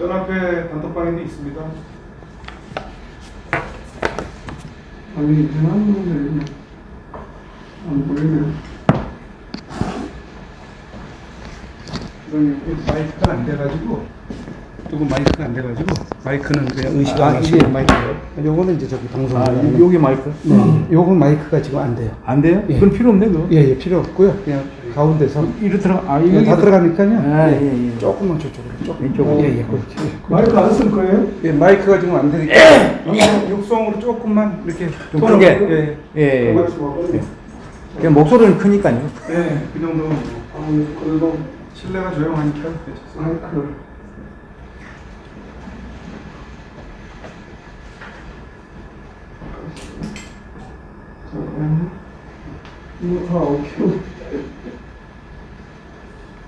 연합회 단톡방에도 있습니다. 아니 대한민국에 안 보이네. 그럼 여기 마이크가 안 돼가지고 이거 마이크가 안 돼가지고 마이크는 그냥 의식 아, 이게 마이크요. 요거는 이제 저기 방송. 아 아, 여기 마이크? 네. 요건 마이크가 지금 안 돼요. 안 돼요? 예. 그건 필요 없네 그거. 예, 예, 필요 없고요. 그냥 가운데서 들어. 아 이거 다 들어가니까요. 아, 예, 예, 예. 조금만 저쪽으로. 조금. 이쪽으로? 예, 예, 그렇지. 마이크 안 쓸 거예요? 예, 마이크가 지금 안 되니까 육성, 육성으로 조금만 이렇게 좀 크게. 예, 예. 예. 예. 그냥 목소리는 크니까요. 예, 그 정도. 아, 그래도 실내가 조용하니까 괜찮습니다. 이거 다 어떻게?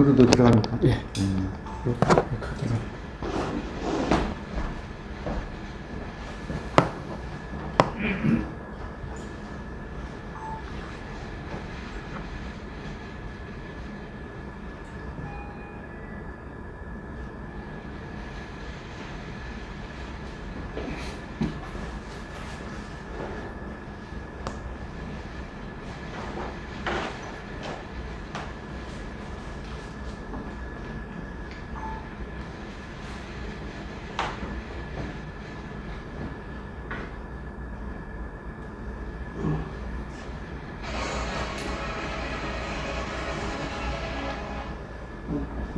요리도 들어갑니까? 예.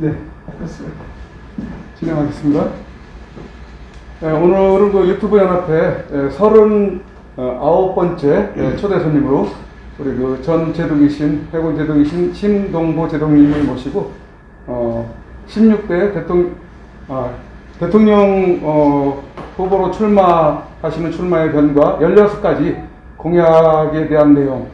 네, 됐어요. 진행하겠습니다. 네, 오늘은 그 유튜브 연합회 39번째 초대 손님으로 우리 그 전 제독이신, 해군 제독이신 심동보 제독님을 모시고, 어, 16대 대통령, 아, 대통령 어, 후보로 출마하시는 출마의 변과 16가지 공약에 대한 내용,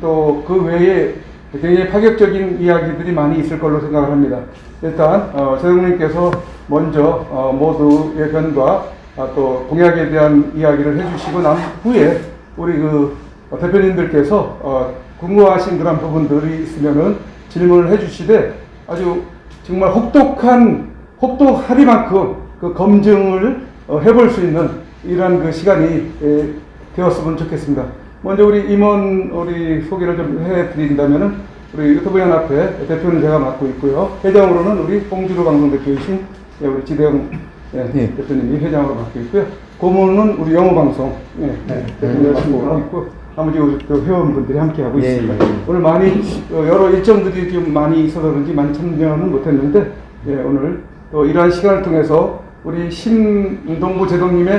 또 그 외에 굉장히 파격적인 이야기들이 많이 있을 걸로 생각을 합니다. 일단 어, 제동님께서 먼저 어, 모두의 변과 아, 또 공약에 대한 이야기를 해주시고 난 후에 우리 그 어, 대표님들께서 어, 궁금하신 그런 부분들이 있으면은 질문을 해주시되 아주 정말 혹독한 혹독하리만큼 그 검증을 어, 해볼 수 있는 이러한 그 시간이 에, 되었으면 좋겠습니다. 먼저 우리 임원 우리 소개를 좀 해드린다면은 우리 유튜브 연합회 대표는 제가 맡고 있고요. 회장으로는 우리 홍주로 방송 대표이신 예, 우리 지대영 예, 예. 대표님이 회장으로 있고요. 고문은 우리 영어 방송 예, 대표님 맡고 있고 나머지 우리 또 회원분들이 함께 하고 예, 있습니다. 예, 예. 오늘 많이 어, 여러 일정들이 좀 많이 있어서 그런지 많이 참여는 못했는데 예, 오늘 또 이러한 시간을 통해서 우리 신동부 제동님의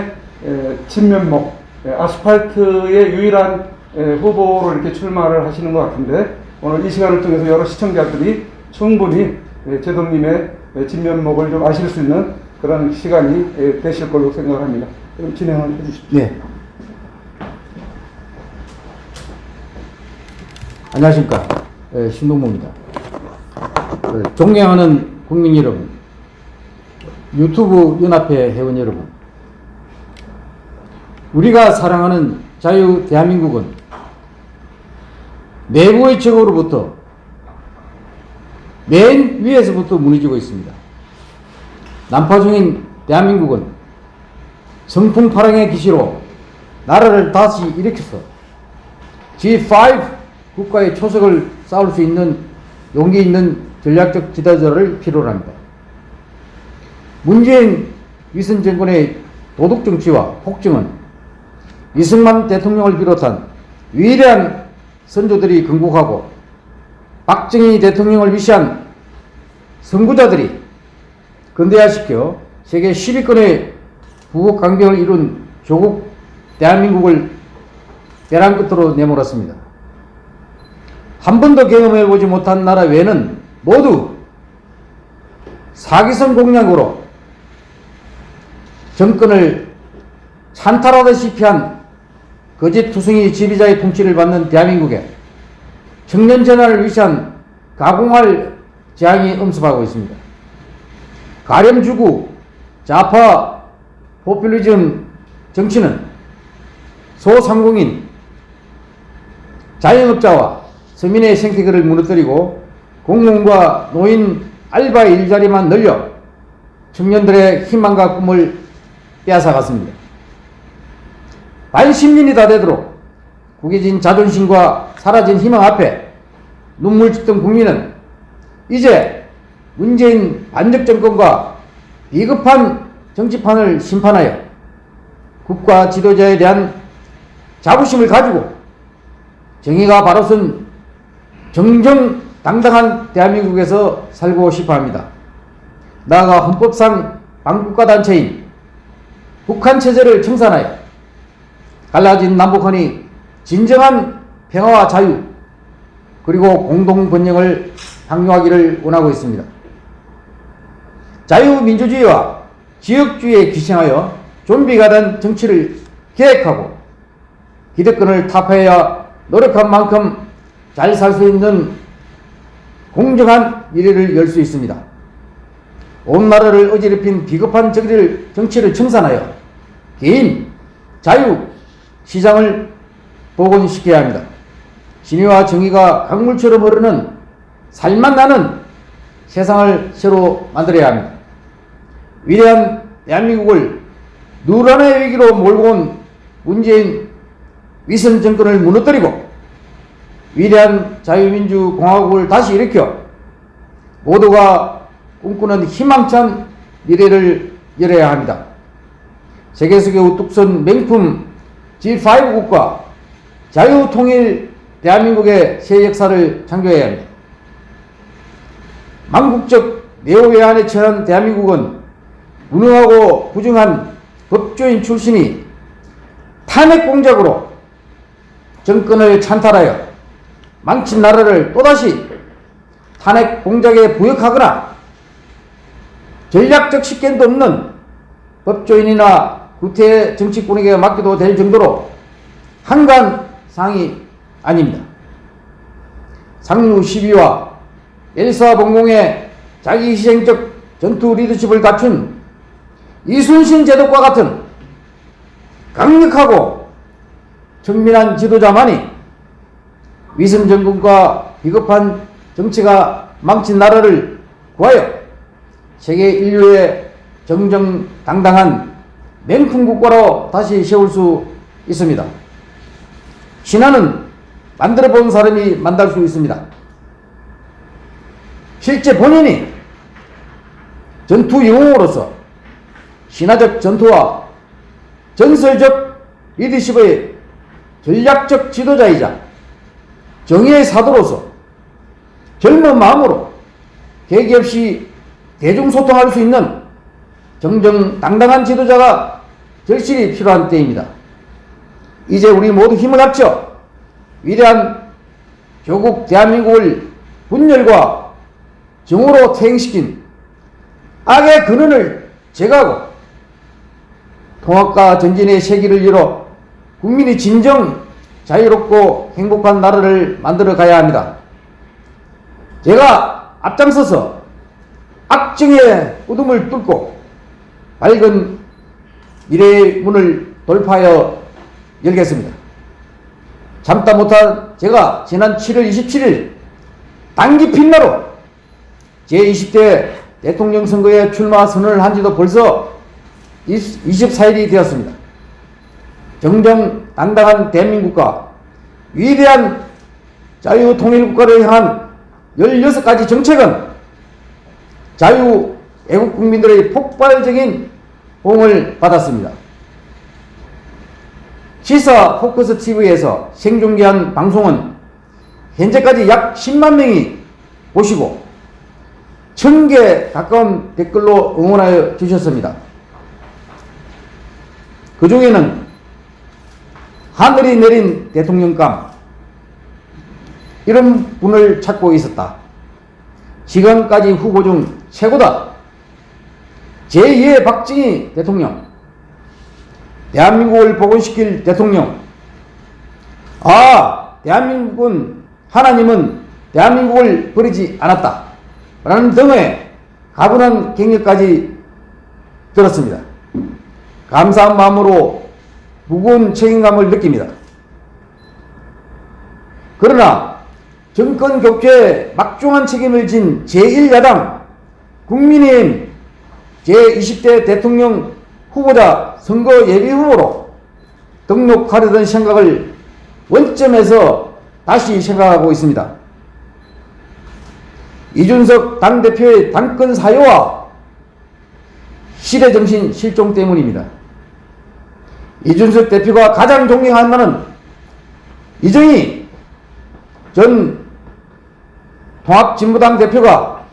에, 친면목 에, 아스팔트의 유일한 에, 후보로 이렇게 출마를 하시는 것 같은데 오늘 이 시간을 통해서 여러 시청자들이 충분히 에, 제동님의 에, 진면목을 좀 아실 수 있는 그런 시간이 에, 되실 걸로 생각합니다. 그럼 진행을 해주십시오. 네. 안녕하십니까. 예, 신동모입니다. 그 존경하는 국민 여러분, 유튜브 연합회 회원 여러분, 우리가 사랑하는 자유 대한민국은 내부의 적으로부터 맨 위에서부터 무너지고 있습니다. 난파 중인 대한민국은 성풍파랑의 기시로 나라를 다시 일으켜서 G5 국가의 초석을 쌓을 수 있는 용기 있는 전략적 지도자를 필요로 합니다. 문재인 위선 정권의 도덕 정치와 폭정은 이승만 대통령을 비롯한 위대한 선조들이 건국하고 박정희 대통령을 위시한 선구자들이 근대화시켜 세계 10위권의 부국 강병을 이룬 조국 대한민국을 벼랑 끝으로 내몰았습니다. 한 번도 경험해보지 못한 나라 외에는 모두 사기성 공약으로 정권을 찬탈하다시피 한 거짓 투성이 지휘자의 통치를 받는 대한민국에 청년 전환을 위시한 가공할 재앙이 엄습하고 있습니다. 가렴주구 좌파 포퓰리즘 정치는 소상공인 자영업자와 서민의 생태계를 무너뜨리고 공무원과 노인 알바 일자리만 늘려 청년들의 희망과 꿈을 빼앗아갔습니다. 반십년이 다 되도록 구겨진 자존심과 사라진 희망 앞에 눈물 짓던 국민은 이제 문재인 반적 정권과 비겁한 정치판을 심판하여 국가 지도자에 대한 자부심을 가지고 정의가 바로 선 정정당당한 대한민국에서 살고 싶어 합니다. 나아가 헌법상 반국가 단체인 북한 체제를 청산하여 갈라진 남북한이 진정한 평화와 자유 그리고 공동 번영을 확립하기를 원하고 있습니다. 자유민주주의와 지역주의에 기생하여 좀비가 된 정치를 계획하고 기득권을 타파해야 노력한 만큼 잘 살 수 있는 공정한 미래를 열 수 있습니다. 온 나라를 어지럽힌 비겁한 정치를, 정치를 청산하여 개인, 자유, 시장을 복원시켜야 합니다. 진위와 정의가 강물처럼 흐르는 살만 나는 세상을 새로 만들어야 합니다. 위대한 대한민국을 누란의 위기로 몰고 온 문재인 위선 정권을 무너뜨리고 위대한 자유민주공화국을 다시 일으켜 모두가 꿈꾸는 희망찬 미래를 열어야 합니다. 세계속의 우뚝 선 명품 G5 국가 자유통일 대한민국의 새 역사를 창조해야 합니다. 망국적 내호외환에 처한 대한민국은 무능하고 부정한 법조인 출신이 탄핵 공작으로 정권을 찬탈하여 망친 나라를 또다시 탄핵 공작에 부역하거나 전략적 식견도 없는 법조인이나 구태 정치꾼에게 맡겨도 될 정도로 한간 상이 아닙니다. 상류 12와 일사봉공의 자기희생적 전투 리더십을 갖춘 이순신 제독과 같은 강력하고 정밀한 지도자만이 위선 정권과 비겁한 정치가 망친 나라를 구하여 세계 인류의 정정당당한 맹품 국가로 다시 세울 수 있습니다. 신화는 만들어 본 사람이 만들 수 있습니다. 실제 본인이 전투 영웅으로서 신화적 전투와 전설적 리더십의 전략적 지도자이자 정의의 사도로서 젊은 마음으로 계기 없이 대중소통할 수 있는 정정당당한 지도자가 절실히 필요한 때입니다. 이제 우리 모두 힘을 합쳐 위대한 조국 대한민국을 분열과 정오로 퇴행시킨 악의 근원을 제거하고 통합과 전진의 세기를 열어 국민이 진정 자유롭고 행복한 나라를 만들어 가야 합니다. 제가 앞장서서 악정의 어둠을 뚫고 밝은 미래의 문을 돌파하여 열겠습니다. 참다 못한 제가 지난 7월 27일 단기 핀나로 제20대 대통령 선거에 출마 선언을 한 지도 벌써 24일이 되었습니다. 정정당당한 대한민국과 위대한 자유통일국가를 향한 16가지 정책은 자유 애국 국민들의 폭발적인 호응을 받았습니다. 시사 포커스 TV에서 생중계한 방송은 현재까지 약 10만 명이 보시고 1000개 가까운 댓글로 응원하여 주셨습니다. 그 중에는 하늘이 내린 대통령감 이런 분을 찾고 있었다. 지금까지 후보 중 최고다. 제2의 박정희 대통령 대한민국을 복원시킬 대통령 아 대한민국은 하나님은 대한민국을 버리지 않았다. 라는 등의 가분한 경력까지 들었습니다. 감사한 마음으로 무거운 책임감을 느낍니다. 그러나 정권 교체에 막중한 책임을 진 제1야당 국민의힘 제20대 대통령 후보자 선거 예비 후보로 등록하려던 생각을 원점에서 다시 생각하고 있습니다. 이준석 당대표의 당권 사유와 시대정신 실종 때문입니다. 이준석 대표가 가장 존경하는 나는 이정희 전 통합진보당 대표가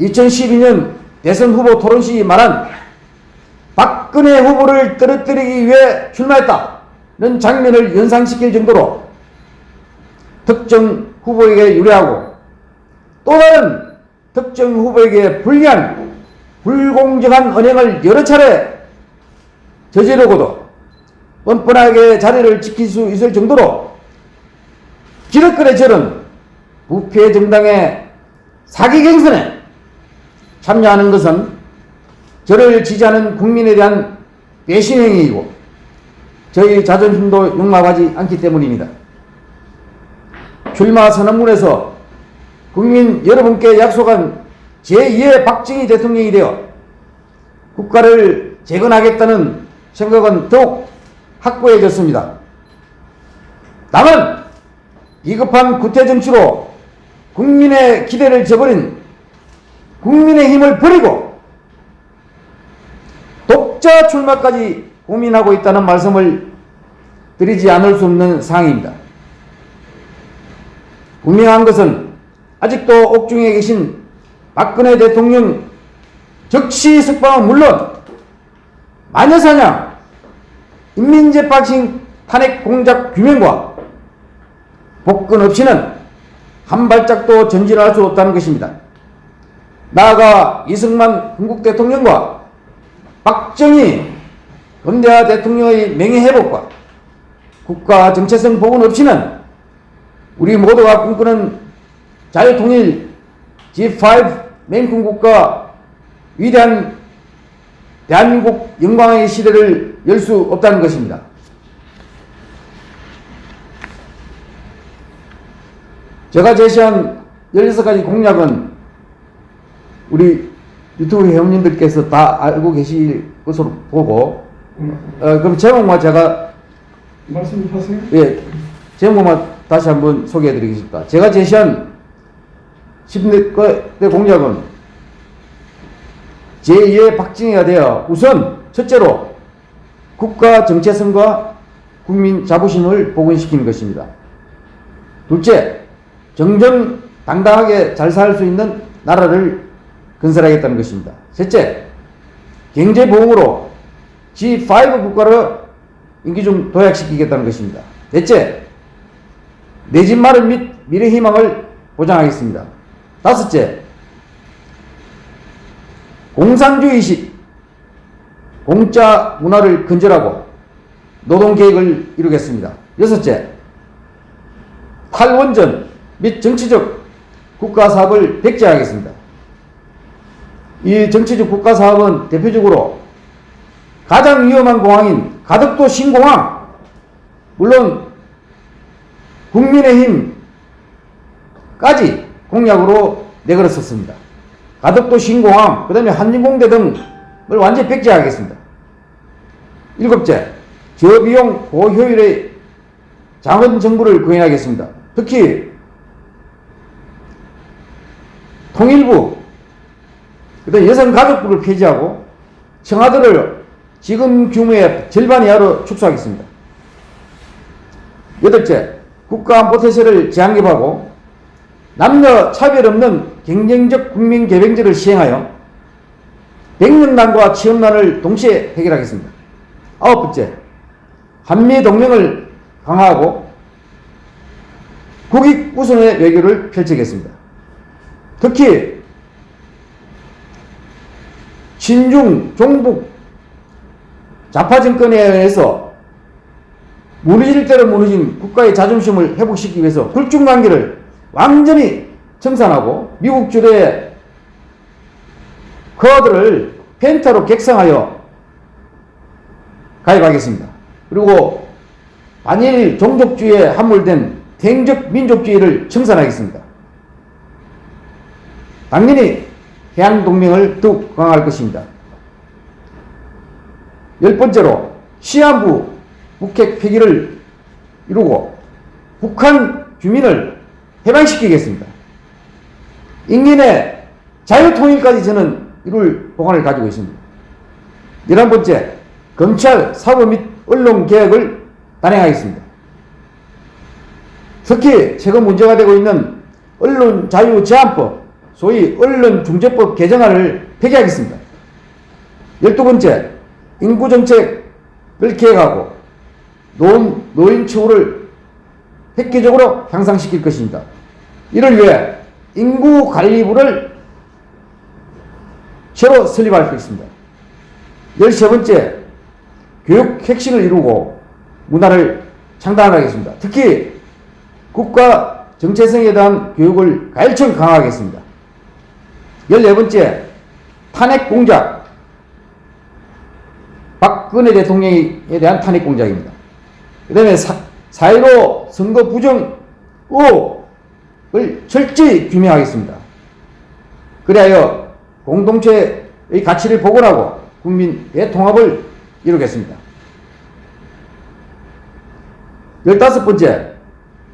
2012년 대선 후보 토론 시 말한 박근혜 후보를 떨어뜨리기 위해 출마했다는 장면을 연상시킬 정도로 특정 후보에게 유리하고 또 다른 특정 후보에게 불리한 불공정한 언행을 여러 차례 저지르고도 뻔뻔하게 자리를 지킬 수 있을 정도로 기득권에 저른 부패 정당의 사기 경선에 참여하는 것은 저를 지지하는 국민에 대한 배신 행위이고 저희 자존심도 용납하지 않기 때문입니다. 출마 선언문에서 국민 여러분께 약속한 제2의 박정희 대통령이 되어 국가를 재건하겠다는 생각은 더욱 확고해졌습니다. 다만 비겁한 구태 정치로 국민의 기대를 저버린 국민의 힘을 버리고 독자 출마까지 고민하고 있다는 말씀을 드리지 않을 수 없는 상황입니다. 분명한 것은 아직도 옥중에 계신 박근혜 대통령 적시 석방은 물론 마녀사냥, 인민재판식 탄핵 공작 규명과 복권 없이는 한 발짝도 전진할 수 없다는 것입니다. 나아가 이승만 한국 대통령과 박정희 건대하 대통령의 명예회복과 국가 정체성 복원 없이는 우리 모두가 꿈꾸는 자유통일 G5 맹군국가 위대한 대한민국 영광의 시대를 열 수 없다는 것입니다. 제가 제시한 16가지 공약은 우리 유튜브 회원님들께서 다 알고 계실 것으로 보고 어, 그럼 제목만 제가 말씀하세요. 예 제목만 다시 한번 소개해 드리겠습니다. 제가 제시한 10대 공약은 제2의 박정희가 되어 우선 첫째로 국가 정체성과 국민 자부심을 복원시키는 것입니다. 둘째, 정정당당하게 잘 살 수 있는 나라를 건설하겠다는 것입니다. 셋째, 경제보험으로 G5 국가를 임기 중 도약시키겠다는 것입니다. 넷째, 내 집 마련 및 미래 희망을 보장하겠습니다. 다섯째, 공산주의식 공짜 문화를 근절하고 노동계획을 이루겠습니다. 여섯째, 탈원전 및 정치적 국가사업을 백제하겠습니다. 이 정치적 국가 사업은 대표적으로 가장 위험한 공항인 가덕도 신공항, 물론 국민의힘까지 공약으로 내걸었었습니다. 가덕도 신공항, 그 다음에 한진공대 등을 완전히 백지하겠습니다. 일곱째, 저비용 고효율의 자원 정부를 구현하겠습니다. 특히 통일부, 그다음 여성가족부를 폐지하고 청와대를 지금 규모의 절반 이하로 축소하겠습니다. 여덟째, 국가안보태세를 재확립하고 남녀 차별 없는 경쟁적 국민 개병제를 시행하여 백년난과 취업난을 동시에 해결하겠습니다. 아홉 번째, 한미 동맹을 강화하고 국익 우선의 외교를 펼치겠습니다. 특히 친중 종북 좌파 정권에 의해서 무너질 대로 무너진 국가의 자존심을 회복시키기 위해서 굴중 관계를 완전히 청산하고 미국 주도의 코어들을 펜타로 객상하여 가입하겠습니다. 그리고 반일 종족주의에 함몰된 대행적 민족주의를 청산하겠습니다. 당연히 해양동맹을 더욱 강화할 것입니다. 열 번째로 시한부 북핵 폐기를 이루고 북한 주민을 해방시키겠습니다. 인민의 자유통일까지 저는 이룰 보관을 가지고 있습니다. 열한 번째, 검찰, 사법 및 언론 개혁을 단행하겠습니다. 특히 최근 문제가 되고 있는 언론 자유 제한법, 소위 언론 중재법 개정안을 폐기하겠습니다. 열두 번째, 인구 정책을 계획하고 노인, 노인 처우를 획기적으로 향상시킬 것입니다. 이를 위해 인구 관리부를 새로 설립할 것입니다. 열세 번째, 교육 혁신을 이루고 문화를 창단하겠습니다. 특히 국가 정체성에 대한 교육을 가일청 강화하겠습니다. 열네 번째, 탄핵 공작. 박근혜 대통령에 대한 탄핵 공작입니다. 그 다음에 4.15 선거 부정 의혹을 철저히 규명하겠습니다. 그리하여 공동체의 가치를 복원하고 국민의 통합을 이루겠습니다. 열다섯 번째,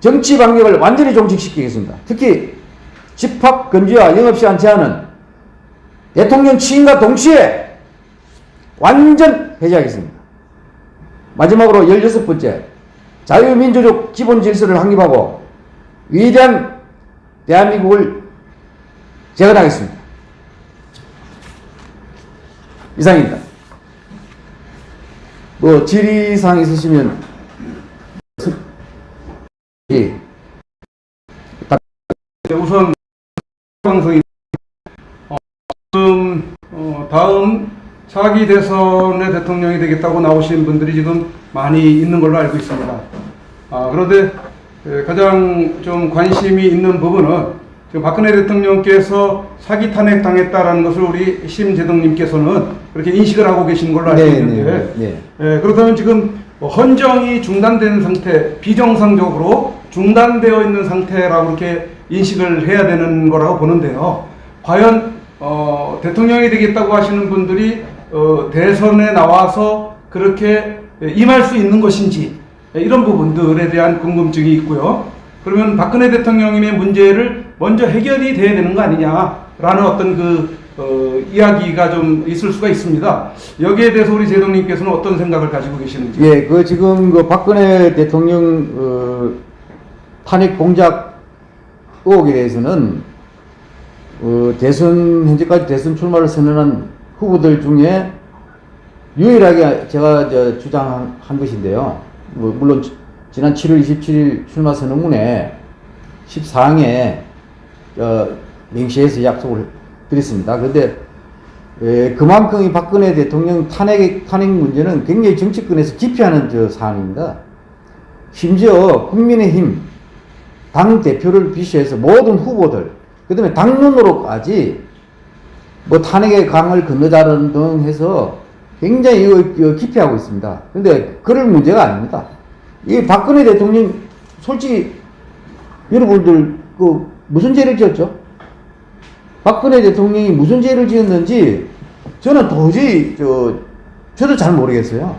정치 방역을 완전히 종식시키겠습니다. 특히 집합 금지와 영업 시간 제한은 대통령 취임과 동시에 완전 해제하겠습니다. 마지막으로 열여섯 번째, 자유민주적 기본 질서를 확립하고 위대한 대한민국을 재건하겠습니다. 이상입니다. 뭐 질의사항 있으시면 예. 네, 우선 방송이 다음 차기 대선의 대통령이 되겠다고 나오신 분들이 지금 많이 있는 걸로 알고 있습니다. 아, 그런데 에, 가장 좀 관심이 있는 부분은 지금 박근혜 대통령께서 사기 탄핵 당했다라는 것을 우리 심재동님께서는 그렇게 인식을 하고 계신 걸로 알고 네, 있는데 네, 네. 예, 그렇다면 지금 뭐 헌정이 중단된 상태, 비정상적으로 중단되어 있는 상태라고 이렇게 인식을 해야 되는 거라고 보는데요. 과연 어, 대통령이 되겠다고 하시는 분들이 어, 대선에 나와서 그렇게 임할 수 있는 것인지 예, 이런 부분들에 대한 궁금증이 있고요. 그러면 박근혜 대통령님의 문제를 먼저 해결이 돼야 되는 거 아니냐라는 어떤 그 어, 이야기가 좀 있을 수가 있습니다. 여기에 대해서 우리 제동님께서는 어떤 생각을 가지고 계시는지. 예, 그 지금 그 박근혜 대통령 어, 탄핵 공작 의혹에 대해서는 어, 대선 현재까지 대선 출마를 선언한 후보들 중에 유일하게 제가 저 주장한 것인데요. 뭐 물론 지- 지난 7월 27일 출마 선언문에 14항에 어, 명시해서 약속을 드렸습니다. 그런데 에, 그만큼 이 박근혜 대통령 탄핵, 탄핵 문제는 굉장히 정치권에서 기피하는 저 사안입니다. 심지어 국민의힘 당 대표를 비롯해서 모든 후보들, 그 다음에 당론으로까지 뭐 탄핵의 강을 건너자는 등 해서 굉장히 이거, 기피하고 있습니다. 근데 그럴 문제가 아닙니다. 이 박근혜 대통령 솔직히 여러분들 그 무슨 죄를 지었죠? 박근혜 대통령이 무슨 죄를 지었는지 저는 도저히 저 저도 잘 모르겠어요.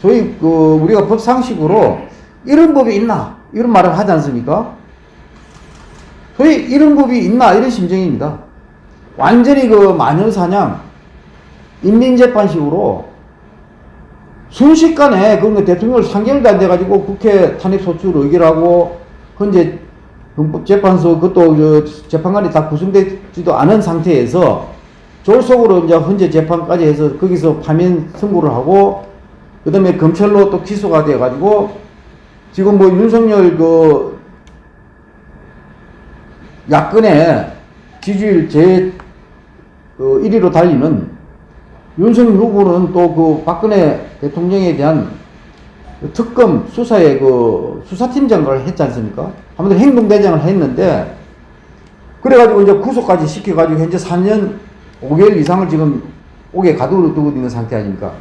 소위 그 우리가 법 상식으로 이런 법이 있나 이런 말을 하지 않습니까? 소위 이런 법이 있나 이런 심정입니다. 완전히 그 마녀 사냥 인민재판식으로 순식간에 그런 대통령을 3개월도 안 돼가지고 국회 탄핵소추를 의결하고 현재 헌법재판소 그것도 저 재판관이 다 구성되지도 않은 상태에서 졸속으로 이제 현재 재판까지 해서 거기서 파면 선고를 하고 그 다음에 검찰로 또 기소가 돼가지고 지금 뭐 윤석열 그 야권의 지지율 제그 1위로 달리는 윤석열 후보는 또 그 박근혜 대통령에 대한 그 특검 수사에 그 수사팀장을 했지 않습니까? 아무튼 행동대장을 했는데 그래가지고 이제 구속까지 시켜가지고 현재 3년 5개월 이상을 지금 옥에 가두고 두고 있는 상태 아닙니까?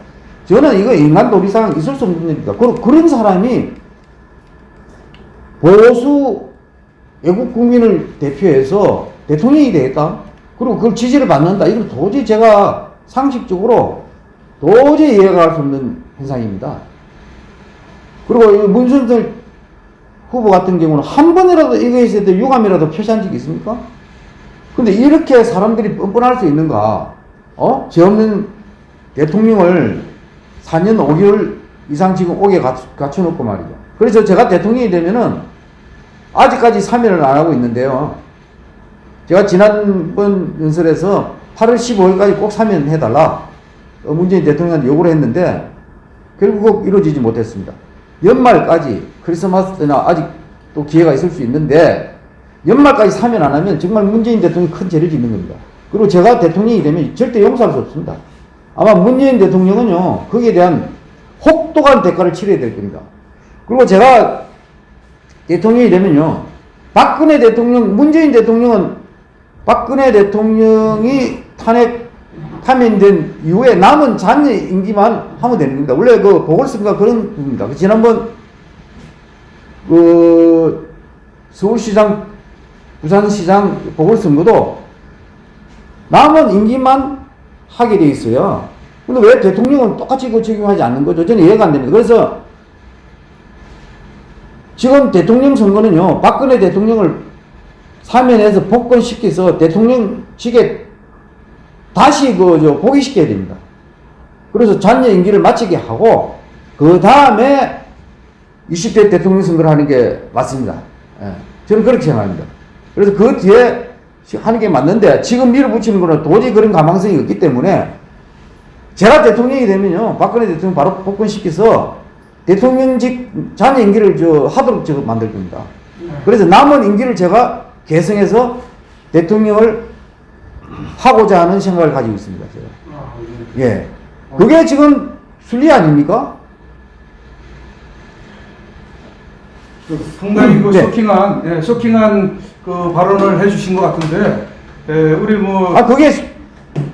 저는 이거 인간 도리상 있을 수 없는 일입니다. 그런 사람이 보수 외국 국민을 대표해서 대통령이 되겠다. 그리고 그걸 지지를 받는다. 이건 도저히 제가 상식적으로 도저히 이해가 갈수 없는 현상입니다. 그리고 이 문순철 후보 같은 경우는 한 번이라도 이거에 있을 때 유감이라도 표시한 적이 있습니까? 근데 이렇게 사람들이 뻔뻔할 수 있는가? 어? 죄 없는 대통령을 4년 5개월 이상 지금 옥에 갖- 갖춰놓고 말이죠. 그래서 제가 대통령이 되면은 아직까지 사면을 안 하고 있는데요. 제가 지난번 연설에서 8월 15일까지 꼭 사면해달라. 어, 문재인 대통령한테 요구를 했는데 결국 이루어지지 못했습니다. 연말까지 크리스마스 때나 아직 또 기회가 있을 수 있는데 연말까지 사면 안 하면 정말 문재인 대통령이 큰 죄를 짓는 겁니다. 그리고 제가 대통령이 되면 절대 용서할 수 없습니다. 아마 문재인 대통령은요, 거기에 대한 혹독한 대가를 치러야 될 겁니다. 그리고 제가 대통령이 되면요, 박근혜 대통령, 문재인 대통령은 박근혜 대통령이 탄핵 파면된 이후에 남은 잔여 임기만 하면 되는 겁니다. 원래 그 보궐선거가 그런 부분입니다. 그 지난번 그 서울시장, 부산시장 보궐선거도 남은 임기만 하게 돼 있어요. 근데 왜 대통령은 똑같이 그 적용하지 않는 거죠? 저는 이해가 안 됩니다. 그래서 지금 대통령 선거는요, 박근혜 대통령을 사면해서 복권시켜서 대통령직에 다시 그, 저, 복위시켜야 됩니다. 그래서 잔여 임기를 마치게 하고, 그 다음에 20대 대통령 선거를 하는 게 맞습니다. 예, 저는 그렇게 생각합니다. 그래서 그 뒤에 하는 게 맞는데, 지금 밀어붙이는 거는 도저히 그런 가망성이 없기 때문에, 제가 대통령이 되면요, 박근혜 대통령 바로 복권시켜서 대통령직 잔여 임기를 저 하도록 제가 만들 겁니다. 그래서 남은 임기를 제가 개성해서 대통령을 하고자 하는 생각을 가지고 있습니다. 제가. 아, 예. 예. 그게 지금 순리 아닙니까? 그 상당히 그 네. 쇼킹한, 예, 쇼킹한 그 발언을 해주신 것 같은데, 예, 우리 뭐, 아, 그게 수-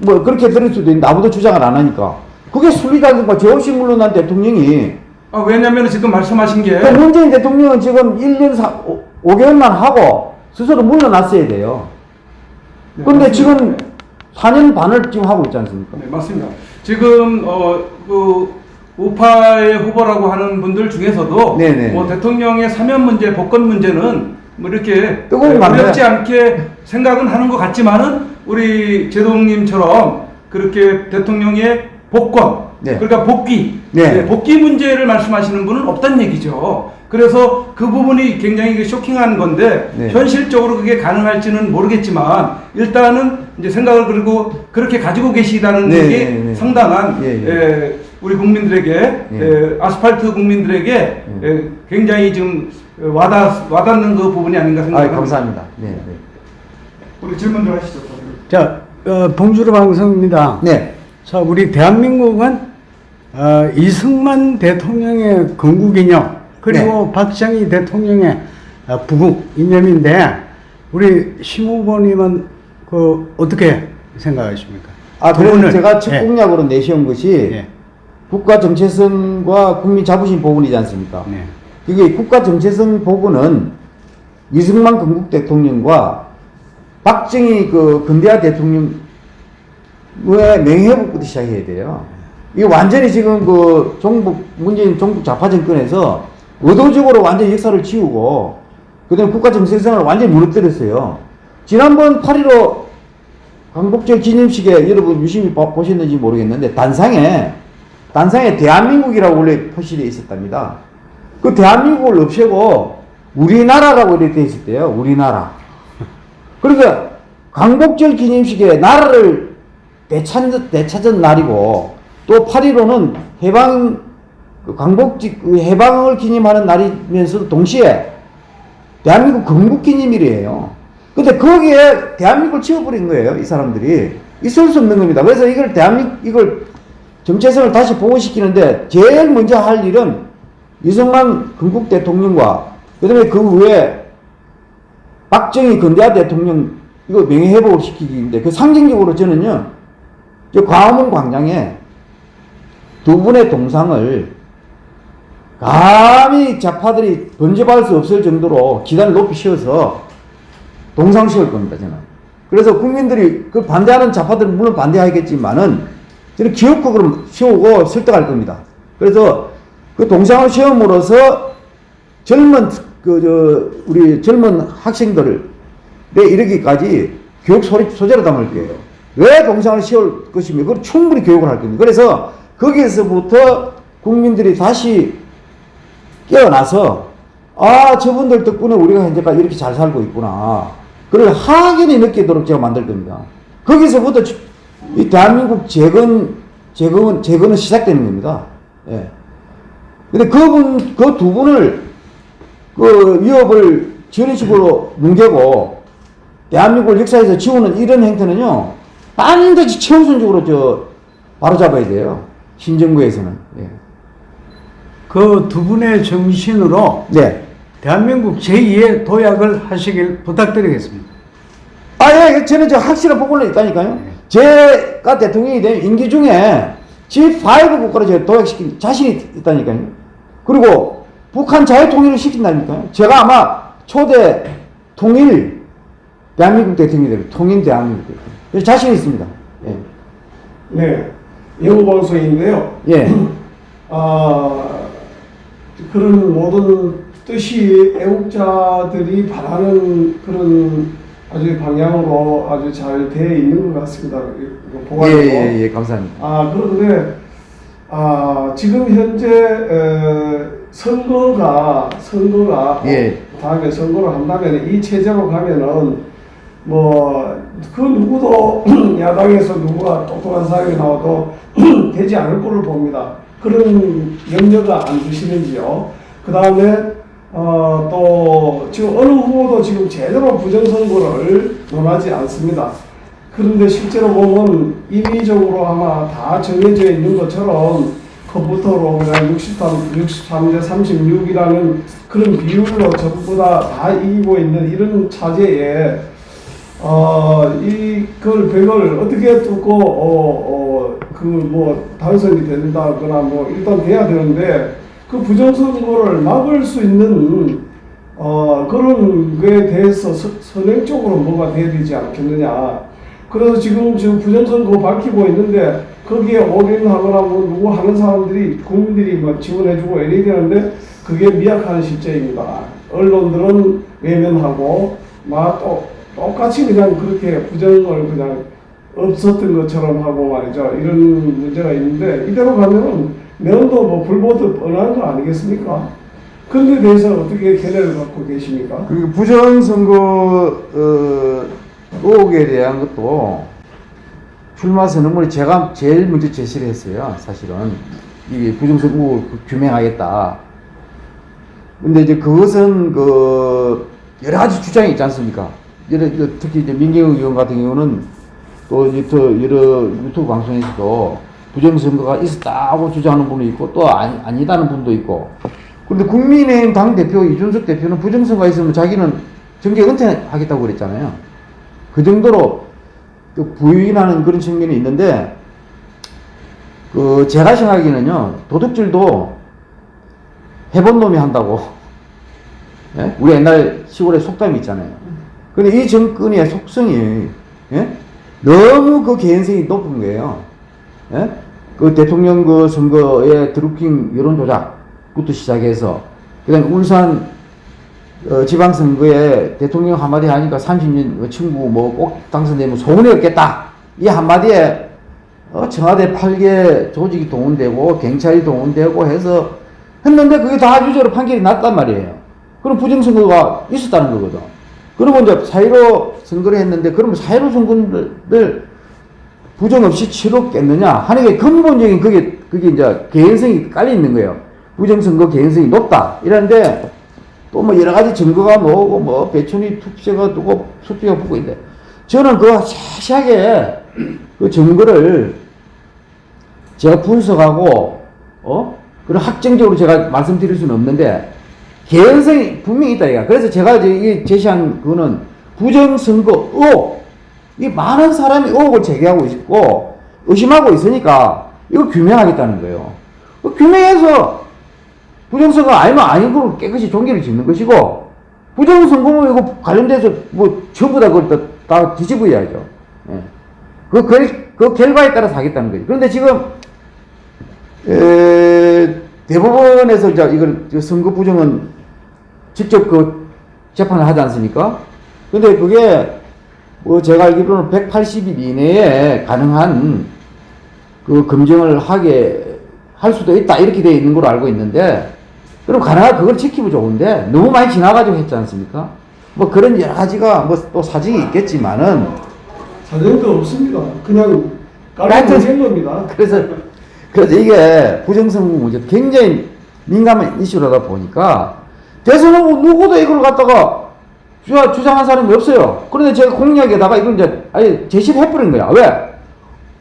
뭐 그렇게 들을 수도 있는데 아무도 주장을 안 하니까. 그게 순리다니까 물러난 대통령이 아, 왜냐면 지금 말씀하신 게, 그 문재인 대통령은 지금 1년 4, 5 개월만 하고 스스로 물러났어야 돼요. 네, 근데 맞습니다. 지금 4년 반을 지금 하고 있지 않습니까? 네, 맞습니다. 지금 어, 그 우파의 후보라고 하는 분들 중에서도 네네. 뭐 대통령의 사면 문제, 복권 문제는 뭐 이렇게 네. 어렵지 않게 생각은 하는 것 같지만은 우리 제동님처럼 그렇게 대통령의 복권, 네. 그러니까 복귀, 네. 네, 복귀 문제를 말씀하시는 분은 없단 얘기죠. 그래서 그 부분이 굉장히 쇼킹한 건데 네. 현실적으로 그게 가능할지는 모르겠지만 일단은 이제 생각을 그리고 그렇게 가지고 계시다는 네, 게 네, 네. 상당한 예, 예. 에, 우리 국민들에게 예. 에, 아스팔트 국민들에게 에, 굉장히 좀 와닿 와닿는 그 부분이 아닌가 아, 생각합니다. 감사합니다. 네, 네. 우리 질문들 하시죠. 자, 어, 봉주루 방송입니다. 네. 자, 우리 대한민국은 어, 이승만 대통령의 건국 이념 그리고 네. 박정희 대통령의 어, 부국 이념인데 우리 심 후보님은 그 어떻게 생각하십니까? 아, 두 그래서 제가 첫 예, 공약으로 내세운 것이 예, 국가 정체성과 국민 자부심 복원이지 않습니까? 네. 이게 국가 정체성 복원은 이승만 건국 대통령과 박정희 그 근대화 대통령 의 명예회복부터 시작해야 돼요. 이게 완전히 지금 그 종북 문재인 종북 좌파 정권에서 의도적으로 완전히 역사를 지우고 그다음에 국가 정체성을 완전히 무너뜨렸어요. 지난번 8.15 광복절 기념식에 여러분 유심히 봐- 보셨는지 모르겠는데 단상에 단상에 대한민국이라고 원래 표시되어 있었답니다. 그 대한민국을 없애고 우리나라라고 이렇게 되어 있었대요. 우리나라. 그러니까 광복절 기념식에 나라를 되찾은, 되찾은 날이고 또 8.15는 해방 그 광복지 그 해방을 기념하는 날이면서도 동시에 대한민국 건국 기념일이에요. 근데 거기에 대한민국을 지워버린 거예요. 이 사람들이. 있을 수 없는 겁니다. 그래서 이걸 대한민국 이걸 정체성을 다시 보호시키는데 제일 먼저 할 일은 이승만 건국 대통령과 그 다음에 그 후에 박정희 근대화 대통령 이거 명예회복을 시키기인데 그 상징적으로 저는요 저 광화문 광장에 두 분의 동상을 감히 좌파들이 번집할 수 없을 정도로 기단을 높이 씌워서 동상 씌울 겁니다 저는 그래서 국민들이 그 반대하는 좌파들은 물론 반대하겠지만은 저는 기업국으로 세우고 설득할 겁니다 그래서 그 동상을 세움으로써 젊은 그 저 우리 젊은 학생들을 내 이르기까지 교육 소재로 담을 거예요. 왜 동상을 세울 것이며 그걸 충분히 교육을 할 겁니다. 그래서 거기에서부터 국민들이 다시 깨어나서 아 저분들 덕분에 우리가 현재까지 이렇게 잘 살고 있구나. 그걸 확연히 느끼도록 제가 만들 겁니다. 거기서부터 주- 이 대한민국 재건 재건 재건은 시작되는 겁니다. 예. 근데 그분 그 두 분을 그 위협을 저런 식으로 뭉개고 대한민국을 역사에서 지우는 이런 행태는요 반드시 최우선적으로 저 바로 잡아야 돼요 신정부에서는 예. 그 두 분의 정신으로 네. 대한민국 제2의 도약을 하시길 부탁드리겠습니다. 아, 예, 저는 저 확실한 보고는 있다니까요. 제가 대통령이 된 임기 중에 G5 국가를 제가 도약시킨 자신이 있다니까요. 그리고 북한 자유통일을 시킨다니까요. 제가 아마 초대 통일 대한민국 대통령이 되고 통일 대한민국 대통령. 그래서 자신이 있습니다. 예. 네, 영어 방송인데요. 예. 아, 그런 모든 뜻이 애국자들이 바라는 그런 아주 방향으로 아주 잘 돼 있는 것 같습니다. 예. 예, 예, 감사합니다. 아, 그런데, 아, 지금 현재, 에, 선거가, 선거가, 예. 다음에 선거를 한다면 이 체제로 가면은, 뭐, 그 누구도 야당에서 누구가 똑똑한 사람이 나와도 되지 않을 거를 봅니다. 그런 염려가 안 드시는지요. 그 다음에, 어, 또, 지금 어느 후보도 지금 제대로 부정선거를 논하지 않습니다. 그런데 실제로 보면 임의적으로 아마 다 정해져 있는 것처럼 컴퓨터로 그냥 63, 63대 36이라는 그런 비율로 전부 다 다 이기고 있는 이런 차제에 어, 이걸 백을 어떻게 뚫고 어, 어, 그뭐 당선이 된다거나 뭐 일단 돼야 되는데 그 부정선거를 막을 수 있는 어, 그런 거에 대해서 서, 선행적으로 뭐가 돼야 되지 않겠느냐. 그래서 지금 지금 부정선거 밝히고 있는데 거기에 올인하거나 뭐 누구 하는 사람들이 국민들이 뭐 지원해주고 이래야 되는데 그게 미약한 실제입니다. 언론들은 외면하고 막 또, 똑같이 그냥 그렇게 부정을 그냥 없었던 것처럼 하고 말이죠. 이런 문제가 있는데 이대로 가면은 내년도 뭐 불보듯 뻔한 거 아니겠습니까? 그런데 대해서 어떻게 견해를 갖고 계십니까? 그리고 부정선거 어, 의혹에 대한 것도 출마 선언문에 제가 제일 먼저 제시를 했어요. 사실은 이 부정선거 의혹을 규명하겠다. 근데 이제 그것은 그 여러 가지 주장이 있지 않습니까? 여러- 특히 이제 민경욱 의원 같은 경우는 또또 여러 유튜브 방송에서도 부정선거가 있었다고 주장하는 분도 있고 또 아니, 아니다는 분도 있고 근데 국민의힘 당 대표 이준석 대표는 부정선거가 있으면 자기는 정계 은퇴하겠다고 그랬잖아요. 그 정도로 또 부인하는 그런 측면이 있는데 그 제가 생각하기는요 도둑질도 해본 놈이 한다고 예? 우리 옛날 시골에 속담이 있잖아요. 근데 이 정권의 속성이 예? 너무 그 개연성이 높은 거예요. 예? 그 대통령 그 선거의 드루킹 여론 조작부터 시작해서 그다음 울산 어, 지방선거에 대통령 한마디 하니까 30년 친구 뭐 꼭 당선되면 소문이 없겠다. 이 한마디에 어, 청와대 8개 조직이 동원되고 경찰이 동원되고 해서 했는데 그게 다 유죄로 판결이 났단 말이에요. 그럼 부정선거가 있었다는 거거든. 그러면 이제 사회로 선거를 했는데 그러면 사회로 선거를 부정 없이 치렀겠느냐 하는 게 근본적인 그게 그게 이제 개연성이 깔려 있는 거예요. 부정선거 개연성이 높다. 이런데 또 뭐 여러 가지 증거가 뭐고 뭐 배천이 투표가 두고 수표가 붙고 있는데 저는 그 세세하게 그 증거를 제가 분석하고 어 그런 확정적으로 제가 말씀드릴 수는 없는데 개연성이 분명히 있다 이가 그래서 제가 제시한 그거는 부정선거 의혹 이 많은 사람이 의혹을 제기하고 있고 의심하고 있으니까 이거 규명하겠다는 거예요. 그 규명해서 부정선거 아니면 아닌 걸로 깨끗이 종결을 짓는 것이고 부정선거면 이거 관련돼서 뭐 전부 다 그걸 다, 다 뒤집어야죠. 예. 그, 결, 그 결과에 따라서 하겠다는 거죠. 그런데 지금 에, 대법원에서 이제 이걸 저 선거 부정은 직접 그 재판을 하지 않습니까? 근데 그게 뭐 제가 알기로는 180일 이내에 가능한 그 검증을 하게 할 수도 있다 이렇게 되어 있는 걸로 알고 있는데 그럼 가능한 그걸 지키면 좋은데 너무 많이 지나가지고 했지 않습니까? 뭐 그런 여러 가지가 뭐 또 사정이 있겠지만은 사정도 없습니다. 그냥 하여튼- 깔끔한 겁니다. 그래서 그래서 이게 부정선거 문제 굉장히 민감한 이슈라다 보니까 대선 후보 누구도 이걸 갖다가 주, 주장한 사람이 없어요. 그런데 제가 공약에다가 이걸 이제 아예 제시를 해버린 거야. 왜?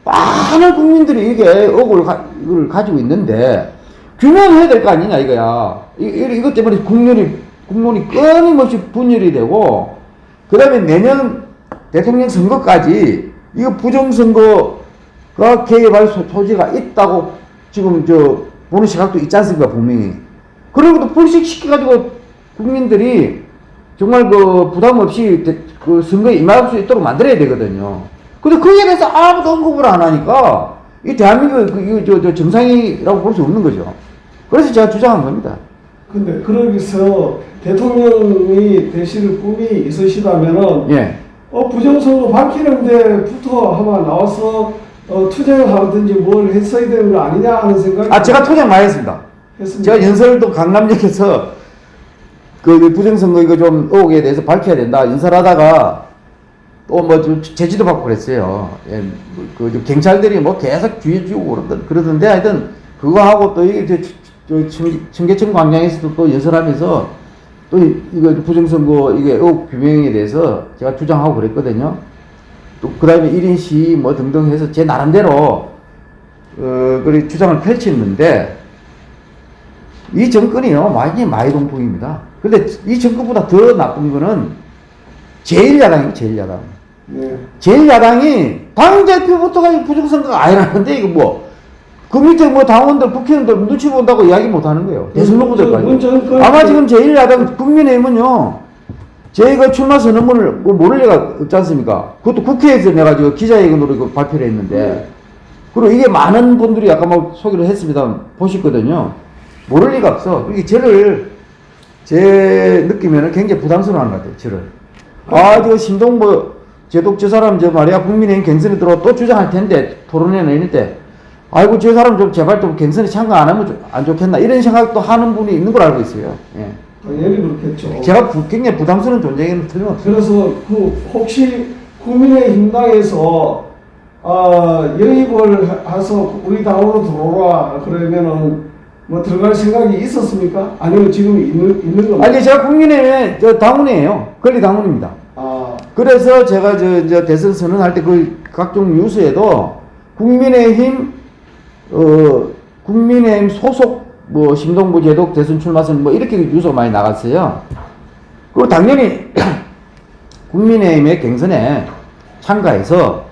많은 국민들이 이게 억울을 가, 이걸 가지고 있는데 규명해야 될 거 아니냐 이거야. 이, 이, 이것 때문에 국론이 국론이 끊임없이 분열이 되고 그 다음에 내년 대통령 선거까지 이거 부정선거가 개입할 소- 소지가 있다고 지금 저 보는 시각도 있지 않습니까 분명히 그런 것도 불식시켜가지고 국민들이 정말 그 부담 없이 대- 그 선거에 임할 수 있도록 만들어야 되거든요. 근데 거기에 대해서 아무도 언급을 안 하니까 이 대한민국 그, 이거 저, 저 정상이라고 볼 수 없는 거죠. 그래서 제가 주장한 겁니다. 근데 그러기서 대통령이 되실 꿈이 있으시다면은 예. 어, 부정선거 밝히는데부터 아마 나와서 어, 투쟁을 하든지 뭘 했어야 되는 거 아니냐 하는 생각이 아 제가 투쟁 많이 했습니다. 했습니다. 제가 연설도 강남역에서 그 부정선거 이거 좀 의혹에 대해서 밝혀야 된다 연설하다가 또 뭐 제지도 받고 그랬어요. 예, 그, 저 경찰들이 뭐 계속 주의 주고 그러던, 그러던데 하여튼 그거 하고 또 이게 저, 저 청- 청계천 광장에서도 또 연설하면서 또 이- 이거 부정선거 이게 의혹 규명에 대해서 제가 주장하고 그랬거든요. 또 그 다음에 1인 시위 뭐 등등 해서 제 나름대로 어, 그리 주장을 펼쳤는데 이 정권이요 완전히 마이동풍입니다. 근데 이 정권보다 더 나쁜 거는 제1야당이에요 제1야당. 네. 제1야당이 당대표부터가 부정선거가 아니라는데 이거 뭐 그 밑에 뭐 당원들 국회의원들 눈치 본다고 이야기 못 하는 거예요. 대선 후보들까지. 아마 지금 제1야당 국민의힘은요. 제가 출마 선언문을 뭐 모를 리가 없지 않습니까? 그것도 국회에서 내가 지금 기자회견으로 발표를 했는데 그리고 이게 많은 분들이 아까 막 소개를 했습니다. 보셨거든요. 모를 리가 없어. 이게 저를 제 느낌에는 굉장히 부담스러워하는 것 같아요. 저를. 아, 저 신동보 제독 저 사람 저 말이야 국민의힘 경선에 들어 또 주장할 텐데 토론회 내는데 아이고 저 사람 좀 제발 좀 경선에 참가 안 하면 좀안 좋겠나 이런 생각도 하는 분이 있는 걸 알고 있어요. 예. 당연히 그렇겠죠. 제가 부- 굉장히 부담스러운 존재에는 틀림없어요. 그래서 그 혹시 국민의힘당에서 아, 영입을 하- 해서 우리 당으로 들어오라 그러면은 뭐 들어갈 생각이 있었습니까? 아니면 지금 있는 있는 겁니까? 아니 제가 국민의힘의 저 당원이에요. 권리 당원입니다. 아, 그래서 제가 저, 저 대선 선언할 때 그 각종 뉴스에도 국민의힘 어 국민의힘 소속 뭐 심동보 제독 대선 출마선 뭐 이렇게 뉴스가 많이 나갔어요. 그리고 당연히 국민의힘의 경선에 참가해서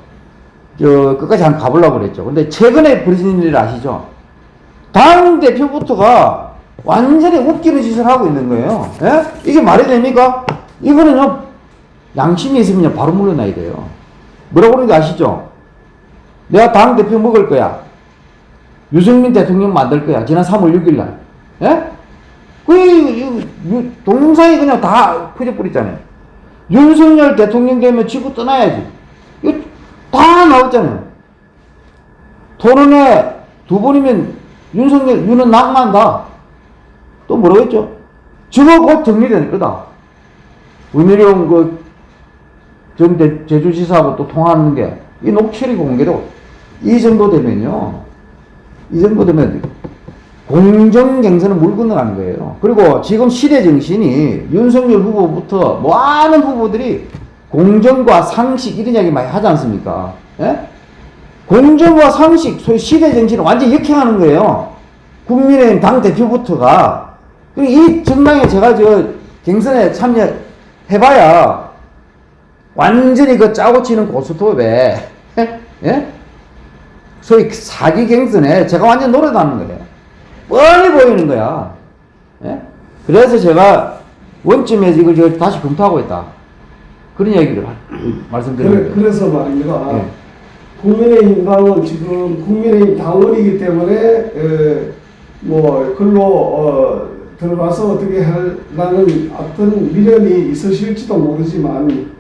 저 끝까지 한번 가보려고 그랬죠. 근데 최근에 벌어진 일 아시죠? 당 대표부터가 완전히 웃기는 짓을 하고 있는 거예요. 예? 이게 말이 됩니까? 이거는요, 양심이 있으면 바로 물러나야 돼요. 뭐라고 그러는지 아시죠? 내가 당 대표 먹을 거야. 유승민 대통령 만들 거야. 지난 3월 6일 날. 예? 그, 동영상이 그냥 다 퍼져버렸잖아요. 윤석열 대통령 되면 지구 떠나야지. 이거 다 나왔잖아요. 토론회 두 번이면 윤석열, 윤은 낙마한다. 또 했죠? 저거 곧 정리될 거다. 은혜령 그, 전 대- 제주지사하고 또 통화하는 게, 이 녹취록이 공개되고, 이 정도 되면요. 이 정도 되면 공정 경선은 물 건너가는 거예요. 그리고 지금 시대 정신이 윤석열 후보부터 많은 후보들이 공정과 상식 이런 이야기 많이 하지 않습니까? 예? 공정과 상식, 소위 시대 정신을 완전히 역행하는 거예요. 국민의힘 당 대표부터가. 그리고 이 정당에 제가 저 경선에 참여해봐야 완전히 그 짜고 치는 고스톱에, 예? 소위 사기 경선에 제가 완전 노래다는 거예요. 뻔히 보이는 거야. 예? 그래서 제가 원점에 이걸 저 다시 검토하고 있다. 그런 얘기를 하- 말씀드리는 그래, 거예요. 그래서 말입니다. 예. 국민의힘 당은 지금 국민의힘 당원이기 때문에 에, 뭐 글로 어, 들어가서 어떻게 하려는 어떤 미련이 있으실지도 모르지만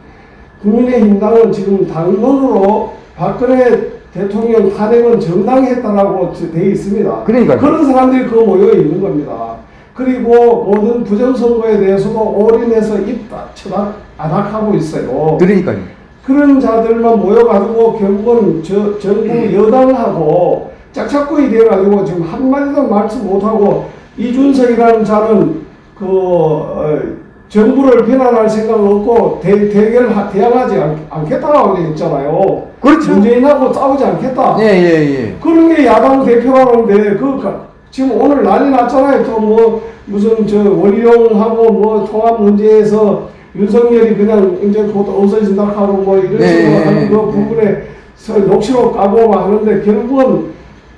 국민의힘 당은 지금 당론으로 박근혜 대통령 탄핵은 정당했다라고 돼 있습니다. 그러니까요. 그런 사람들이 그 모여 있는 겁니다. 그리고 모든 부정선거에 대해서도 올인해서 입 쳐닥 아닥하고 있어요. 그러니까요. 그런 자들만 모여가지고 결국은 저, 정부 여당하고 짝짝꿍이 돼가지고 지금 한마디도 말씀 못하고 이준석이라는 자는 그 어, 정부를 비난할 생각 없고 대, 대결 대항하지 않, 않겠다고 했잖아요. 그렇죠. 문재인하고 싸우지 않겠다. 예, 예, 예. 그런 게 야당 대표라는데 그 가- 지금 오늘 난리 났잖아요. 또 뭐 무슨 저 원희룡하고 뭐 통합 문제에서 윤석열이 그냥 이제 곧 없어진다 하고 뭐 이런 네, 식으로 네, 하는 그 네. 부분에 서 녹취록 까고 막 하는데 결국은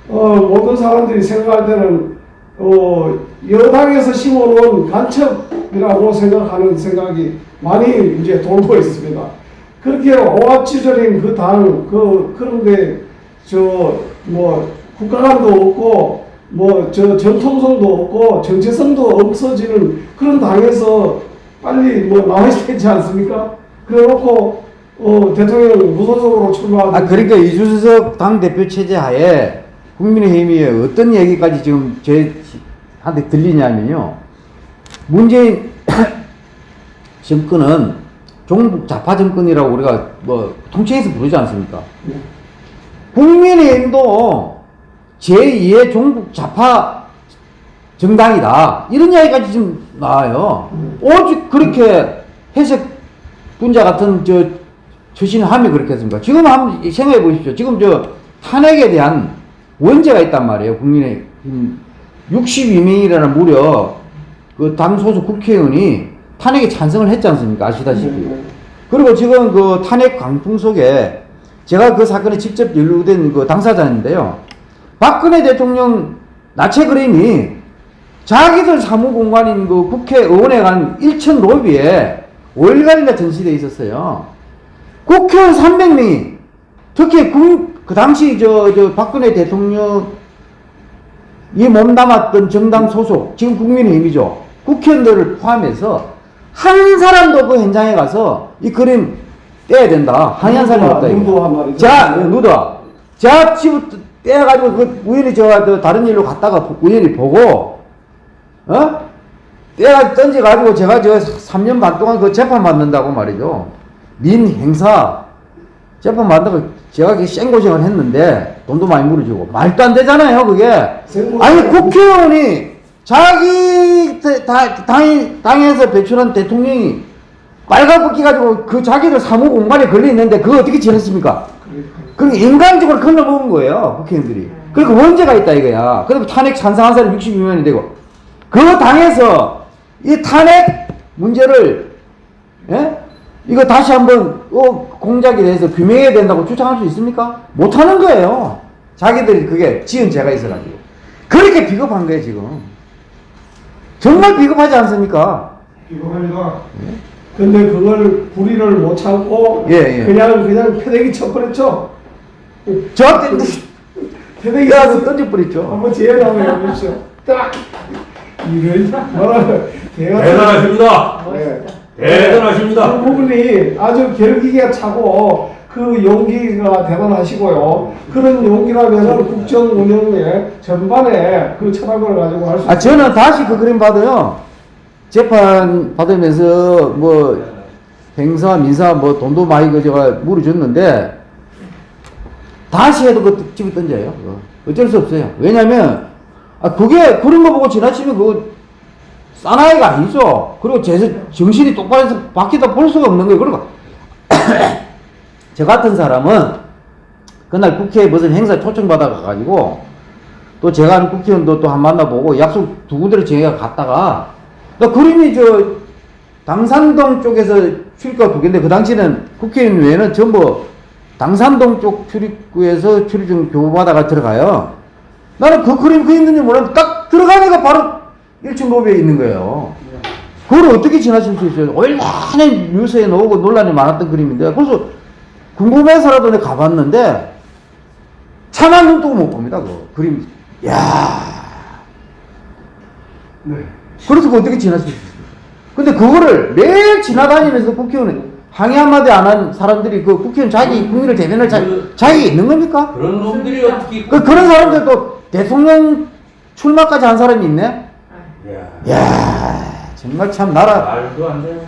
어 모든 사람들이 생각할 때는 어 여당에서 심어놓은 간첩이라고 생각하는 생각이 많이 이제 돌고 있습니다. 그렇게 오합지졸인 그 당, 그, 그런데, 저, 뭐, 국가관도 없고, 뭐, 저, 전통성도 없고, 정체성도 없어지는 그런 당에서 빨리 뭐 나와야 되지 않습니까? 그래 놓고, 어, 대통령 무소속으로 출마하고. 아, 그러니까 이준석 당대표 체제 하에 국민의힘이 어떤 얘기까지 지금 저한테 들리냐면요. 문재인 정권은 종북 좌파 정권이라고 우리가 뭐 통칭해서 부르지 않습니까? 국민의힘도 제2의 종북 좌파 정당이다. 이런 이야기까지 지금 나와요. 오직 그렇게 해석 분자 같은 저 처신함이 그렇게 했습니까? 지금 한번 생각해 보십시오. 지금 저 탄핵에 대한 원죄가 있단 말이에요. 국민의 62명이라는 무려 그 당 소속 국회의원이 탄핵에 찬성을 했지 않습니까? 아시다시피. 네, 그리고 지금 그 탄핵 강풍 속에 제가 그 사건에 직접 연루된 그 당사자인데요. 박근혜 대통령 나체 그림이 자기들 사무공간인 그 국회의원에 간 1천 로비에 5일간이나 전시되어 있었어요. 국회의원 300명이 특히 국, 그 당시 저, 저 박근혜 대통령 이 몸담았던 정당 소속 지금 국민의힘이죠. 국회의원들을 포함해서 한 사람도 그 현장에 가서 이 그림 떼야 된다. 항의한 사람이 없다. 이거. 자, 누더. 자, 집부터 떼어가지고 그 우연히 저, 저 다른 일로 갔다가 우연히 보고, 어? 떼어 던져가지고 제가 저 3년 반 동안 그 재판 받는다고 말이죠. 민 행사 재판 받는다고 제가 그 생고생을 했는데 돈도 많이 물어주고 말도 안 되잖아요, 그게. 아니, 국회의원이 자기 대- 다- 당, 당에서 배출한 대통령이 빨간불 가지고 그 자기들 사무 공간에 걸려 있는데 그거 어떻게 지냈습니까? 그리고 인간적으로 건너먹은 거예요, 국회의원들이. 그리고 원죄가 있다 이거야. 그리고 탄핵 찬성한 사람이 62명이 되고. 그 당에서 이 탄핵 문제를, 예? 이거 다시 한번, 어, 공작에 대해서 규명해야 된다고 주장할 수 있습니까? 못하는 거예요. 자기들이 그게 지은 죄가 있어가지고. 그렇게 비겁한 거예요, 지금. 정말 비겁하지 않습니까? 비겁합니다. 근데 그걸 불의를 못 참고 예, 예. 그냥 그냥 패대기 쳐버렸죠. 저한테 패대기 야서 쳐서 던져버렸죠. 한번 재현 한번 해보십시오. 딱 이런 대단하십니다. 네. 그 대단하십니다. 부분이 아주 결기가 차고 그 용기가 대단하시고요. 그런 용기라면 국정 운영의 전반에 그 철학을 가지고 할 수. 아 저는 다시 그 그림 봐도요. 재판 받으면서 뭐 행사 민사 뭐 돈도 많이 그 제가 물어줬는데 다시 해도 그 집에 던져요. 그거. 어쩔 수 없어요. 왜냐면 아 그게 그런 거 보고 지나치면 그거 사나이가 아니죠. 그리고 제 정신이 똑바로 해서 바뀌다 볼 수가 없는 거예요. 그러니까 저 같은 사람은 그날 국회에 무슨 행사 초청받아 가가지고 또 제가 아는 국회의원도 또 한 만나보고 약속 두 군데를 제가 갔다가 나 그림이 저 당산동 쪽에서 출입구가 두 개인데 그 당시는 국회의원 외에는 전부 당산동 쪽 출입구에서 출입증 교부받아가 들어가요. 나는 그 그림 그 있는지 몰랐는데 딱 들어가니까 바로 1층 로비에 있는 거예요. 그걸 어떻게 지나칠 수 있어요? 얼마나 뉴스에 나오고 논란이 많았던 그림인데 그래서 궁금해서라도 내가 가봤는데 차마 눈 뜨고 못 봅니다. 그 그림. 야 네. 그래서 그 어떻게 지나칠 수 있어요? 근데 그거를 매일 지나다니면서 국회의원 항의 한마디 안 한 사람들이 그 국회의원 자기 국민을 대변할 자, 자격이 있는 겁니까? 그런 놈들이 어떻게 그, 그런 사람들 또 대통령 출마까지 한 사람이 있네? 야, 야 정말 참 나라. 말도 안 되는.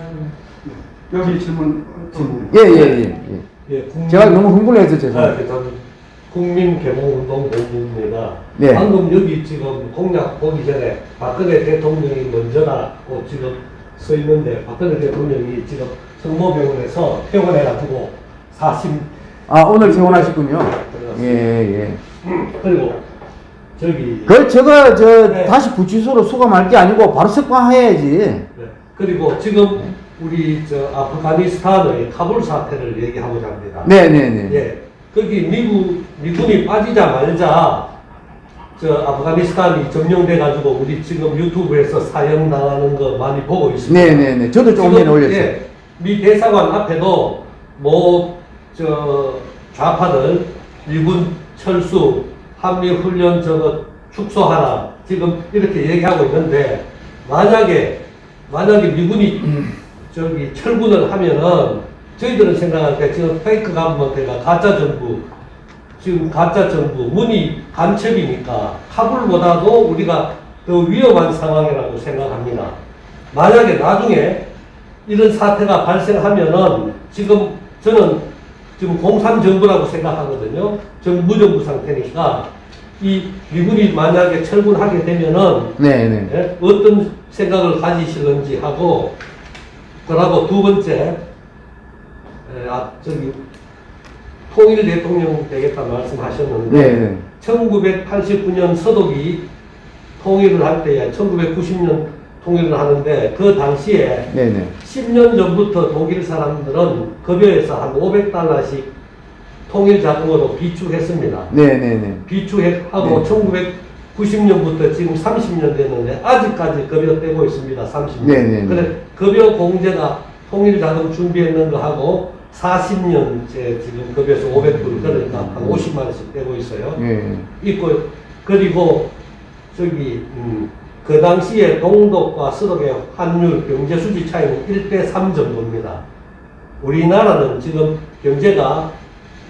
여기 질문. 질문. 예, 예, 예. 예. 예, 국민, 제가 너무 흥분해서 아, 죄송합니다. 그 저는 국민개봉운동 본부입니다. 네. 방금 여기 지금 공약 보기 전에 박근혜 대통령이 먼저라고 지금 써 있는데 박근혜 대통령이 지금 성모병원에서 퇴원해가 지고 40 아, 오늘 퇴원하셨군요. 예, 예. 그리고 저기 그, 제가, 저, 네. 다시 구치소로 수감할 게 아니고 바로 석방해야지. 네. 그리고 지금 우리 저 아프가니스탄의 카불 사태를 얘기하고자 합니다. 네네네. 예. 거기 미국 미군이 빠지자 말자 저 아프가니스탄이 점령돼 가지고 우리 지금 유튜브에서 사형 당하는 거 많이 보고 있습니다. 네네네. 저도 조금 전에 올렸어요. 예, 미 대사관 앞에도 뭐 저 좌파들 미군 철수 한미 훈련 저거 축소하라 지금 이렇게 얘기하고 있는데 만약에 만약에 미군이 저기 철군을 하면은 저희들은 생각할 때 지금 페이크 가문한테가 가짜 정부 지금 가짜 정부 문이 간첩이니까 카불보다도 우리가 더 위험한 상황이라고 생각합니다. 만약에 나중에 이런 사태가 발생하면은 지금 저는 지금 공산 정부라고 생각하거든요. 지금 무정부 상태니까 이 미군이 만약에 철군하게 되면은 네네. 예? 어떤 생각을 가지실는지 하고 그러고 두 번째 에, 아 저기 통일 대통령 되겠다 말씀하셨는데 네네. 1989년 서독이 통일을 할 때에 1990년 통일을 하는데 그 당시에 네네. 10년 전부터 독일 사람들은 급여에서 한 500달러씩 통일 자금으로 비축했습니다. 네네네. 비축하고 네. 1990년부터 지금 30년 됐는데 아직까지 급여 떼고 있습니다. 30년. 네, 네, 네. 그래 급여 공제가 통일 자금 준비했는 거 하고 40년째 지금 급여에서 500불 그러니까 한 50만 원씩 떼고 있어요. 예. 있고 그리고 저기 음, 그 당시에 동독과 서독의 환율 경제 수지 차이는 1대 3 정도입니다. 우리나라는 지금 경제가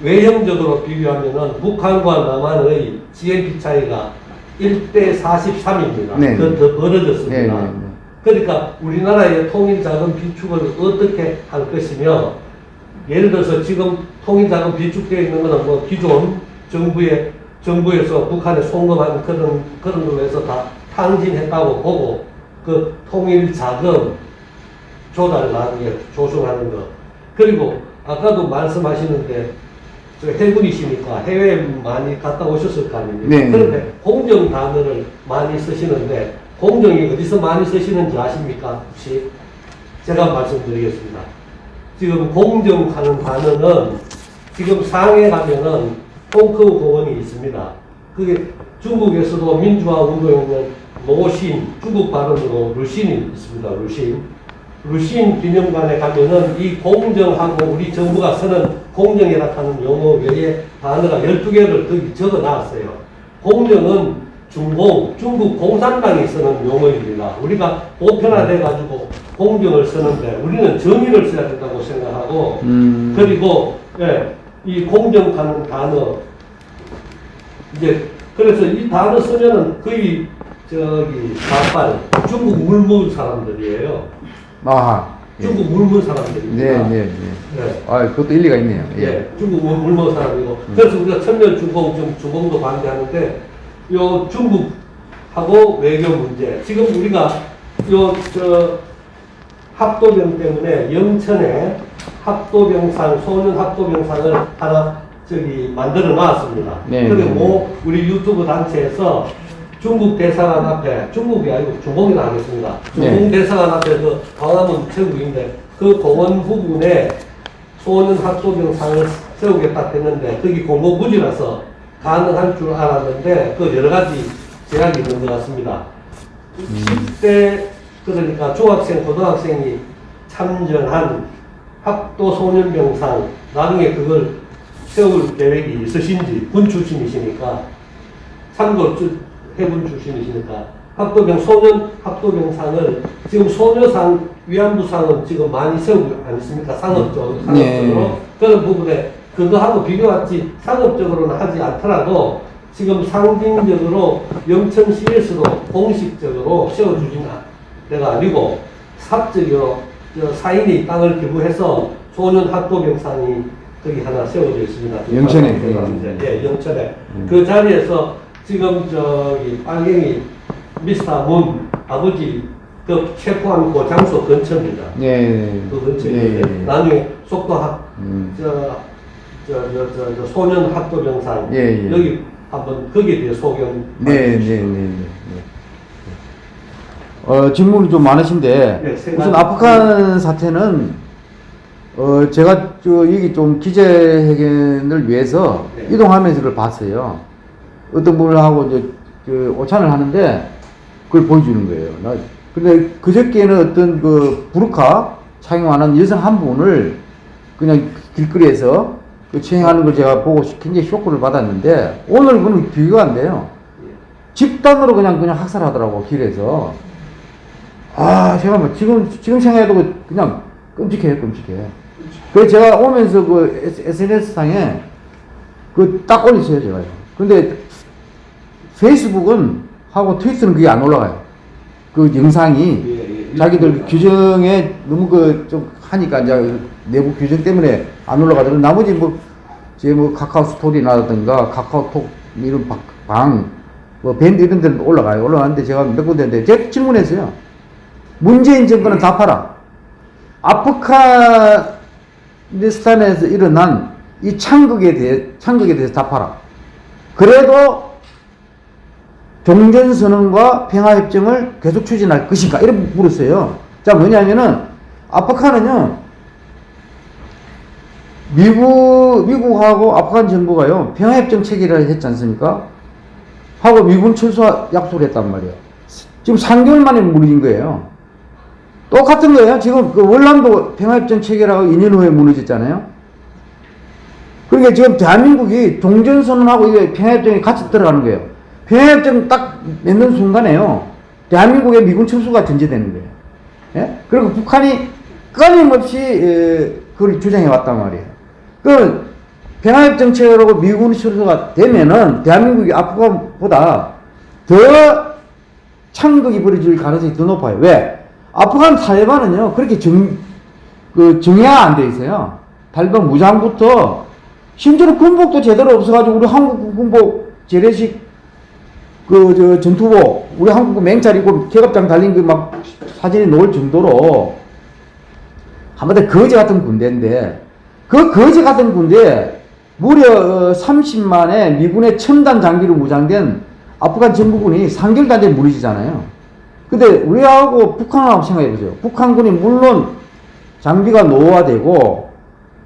외형적으로 비교하면은 북한과 남한의 GNP 차이가 1대 43입니다. 네. 더, 더 벌어졌습니다. 네, 네, 네. 그러니까 우리나라의 통일자금 비축을 어떻게 할 것이며 예를 들어서 지금 통일자금 비축되어 있는 것은 뭐 기존 정부의 정부에서 북한에 송금한 그런 그런 걸로 해서 다 탕진했다고 보고 그 통일자금 조달 나중에 조성하는 거 그리고 아까도 말씀하시는데 저 해군이시니까 해외 많이 갔다 오셨을 거 아닙니까? 네. 그런데 공정 단어를 많이 쓰시는데 공정이 어디서 많이 쓰시는지 아십니까? 혹시 제가 말씀드리겠습니다. 지금 공정하는 단어는 지금 상해 가면은 홍커우 공원이 있습니다. 그게 중국에서도 민주화 운동에는 모신 중국 발음으로 루신이 있습니다. 루신. 루신 기념관에 가면은 이 공정하고 우리 정부가 쓰는 공정이라 하는 용어 외에 단어가 12개를 거기 적어 놨어요. 공정은 중공, 중국 공산당이 쓰는 용어입니다. 우리가 보편화돼가지고 공정을 쓰는데 우리는 정의를 써야 된다고 생각하고 음. 그리고 예, 이 공정하는 단어 이제 그래서 이 단어 쓰면은 거의 저기 좌빨 중국 물문 사람들이에요. 예. 중국 물문 사람들입니다. 네, 네, 네. 네. 아, 그것도 일리가 있네요. 예. 예, 중국 물- 물먹 사람이고 그래서 우리가 천년 중공 좀 중공도 반대하는데 요 중국하고 외교 문제 지금 우리가 요 저 합도병 때문에 영천에 합도병상 소년 합도병상을 하나 저기 만들어 놨습니다. 네, 그리고 우리 유튜브 단체에서 중국 대사관 앞에 중국이 아니고 중공이라 하겠습니다. 중공 네. 대사관 앞에서 광화문 최국인데 그 공원 부분에 소년 학도병상을 세우겠다 했는데 거기 공고 부지라서 가능할 줄 알았는데 그 여러 가지 제약이 있는 것 같습니다. 10대 그러니까 중학생, 고등학생이 참전한 학도 소년병상 나중에 그걸 세울 계획이 있으신지 군 출신이시니까 참고로 주- 해군 출신이시니까 학도병 소년 학도병상을 지금 소녀상 위안부상은 지금 많이 세우고 않습니까 상업적으로 상업적으로 네. 그런 부분에 그거하고 비교하지 상업적으로는 하지 않더라도 지금 상징적으로 영천시에서도 공식적으로 세워주진 않- 내가 아니고 사적으로 저 사인이 땅을 기부해서 소년 학도병상이 거기 하나 세워져 있습니다. 영천에? 예, 영천에. 그 자리에서 지금 저기 빨갱이 미스터 문 아버지 그 체포한 그 장소 근처입니다. 네. 그 근처에 네, 있는데 네. 나중에 속도 학 음. 저, 저, 저, 저, 저 소년 학도병상 예, 예. 여기 한번 거기에 대해 소견 네, 네, 네, 네. 네. 어, 질문이 좀 많으신데, 네, 세 우선. 아프간 사태는, 어, 제가 저, 여기 좀 기재 회견을 위해서 네. 이동하면서 그걸 봤어요. 어떤 분하고 이제, 그, 오찬을 하는데, 그걸 보여주는 거예요. 나, 근데 그저께는 어떤 그, 부르카 착용하는 여성 한 분을 그냥 길거리에서 그 추행하는 걸 제가 보고 굉장히 쇼크를 받았는데, 오늘 그는 비교가 안 돼요. 집단으로 그냥 그냥 학살하더라고 길에서 아 제가 뭐 지금 지금 생각해도 그냥 끔찍해요 끔찍해 그래서 제가 오면서 그 SNS 상에 그 딱 올렸어요 제가 근데 페이스북은 하고 트위터는 그게 안 올라가요 그 영상이 예, 예. 자기들 규정에 너무 그 좀 하니까 이제 내부 규정 때문에 안 올라가더라고 나머지 뭐 제 뭐 카카오 스토리라든가 카카오톡 이런 방, 뭐 밴드 이런 데는 올라가요. 올라가는데 제가 몇 군데인데 제가 질문했어요. 문재인 정권은 답하라. 아프가니스탄에서 일어난 이 창극에 대해, 창극에 대해서 답하라. 그래도 종전선언과 평화협정을 계속 추진할 것인가? 이렇게 물었어요. 자, 뭐냐면은, 아프간은요, 미국, 미국하고 아프간 정부가요, 평화협정 체결을 했지 않습니까? 하고 미군 철수 약속을 했단 말이에요. 지금 3개월 만에 무너진 거예요. 똑같은 거예요. 지금 그 월남도 평화협정 체결하고 2년 후에 무너졌잖아요. 그러니까 지금 대한민국이 종전선언하고 이게 평화협정에 같이 들어가는 거예요. 평화협정 딱 맺는 순간에요. 대한민국의 미군 철수가 전제되는 거예요. 예? 그리고 북한이 끊임없이 에, 그걸 주장해 왔단 말이에요. 그 평화협정 체결하고 미군 철수가 되면은 대한민국이 아프간보다 더 창극이 벌어질 가능성이 더 높아요. 왜? 아프간 탈레반은요, 그렇게 정, 그, 정예가 안 돼 있어요. 탈레반 무장부터, 심지어 군복도 제대로 없어가지고, 우리 한국 군복 재래식, 그, 저, 전투복, 우리 한국 맹찰 입고 계급장 달린 그 막 사진이 나올 정도로, 한마디로 거지 같은 군대인데, 그 거지 같은 군대에 무려 30만의 미군의 첨단 장비로 무장된 아프간 정부군이 3개월 단위에 무너지잖아요. 근데 우리하고 북한하고 생각해보세요. 북한군이 물론 장비가 노후화되고,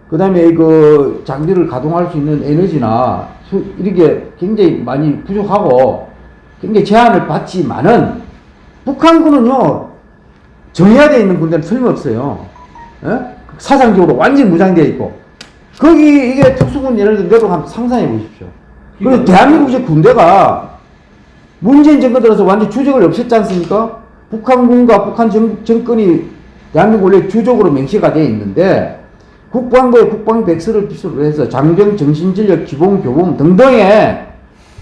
그 다음에 그 장비를 가동할 수 있는 에너지나 수- 이렇게 굉장히 많이 부족하고, 굉장히 제한을 받지만은 북한군은요 정해야 돼 있는 군대는 틀림없어요. 예? 사상적으로 완전히 무장되어 있고 거기 이게 특수군 예를 들어 내도 한번 상상해 보십시오. 그리고 대한민국의 군대가 문재인 정권 들어서 완전 주적을 없앴지 않습니까? 북한군과 북한 정, 정권이 대한민국 원래 주적으로 명시가 되어 있는데 국방부의 국방백서를 필수로 해서 장병, 정신전력, 기본, 교본 등등의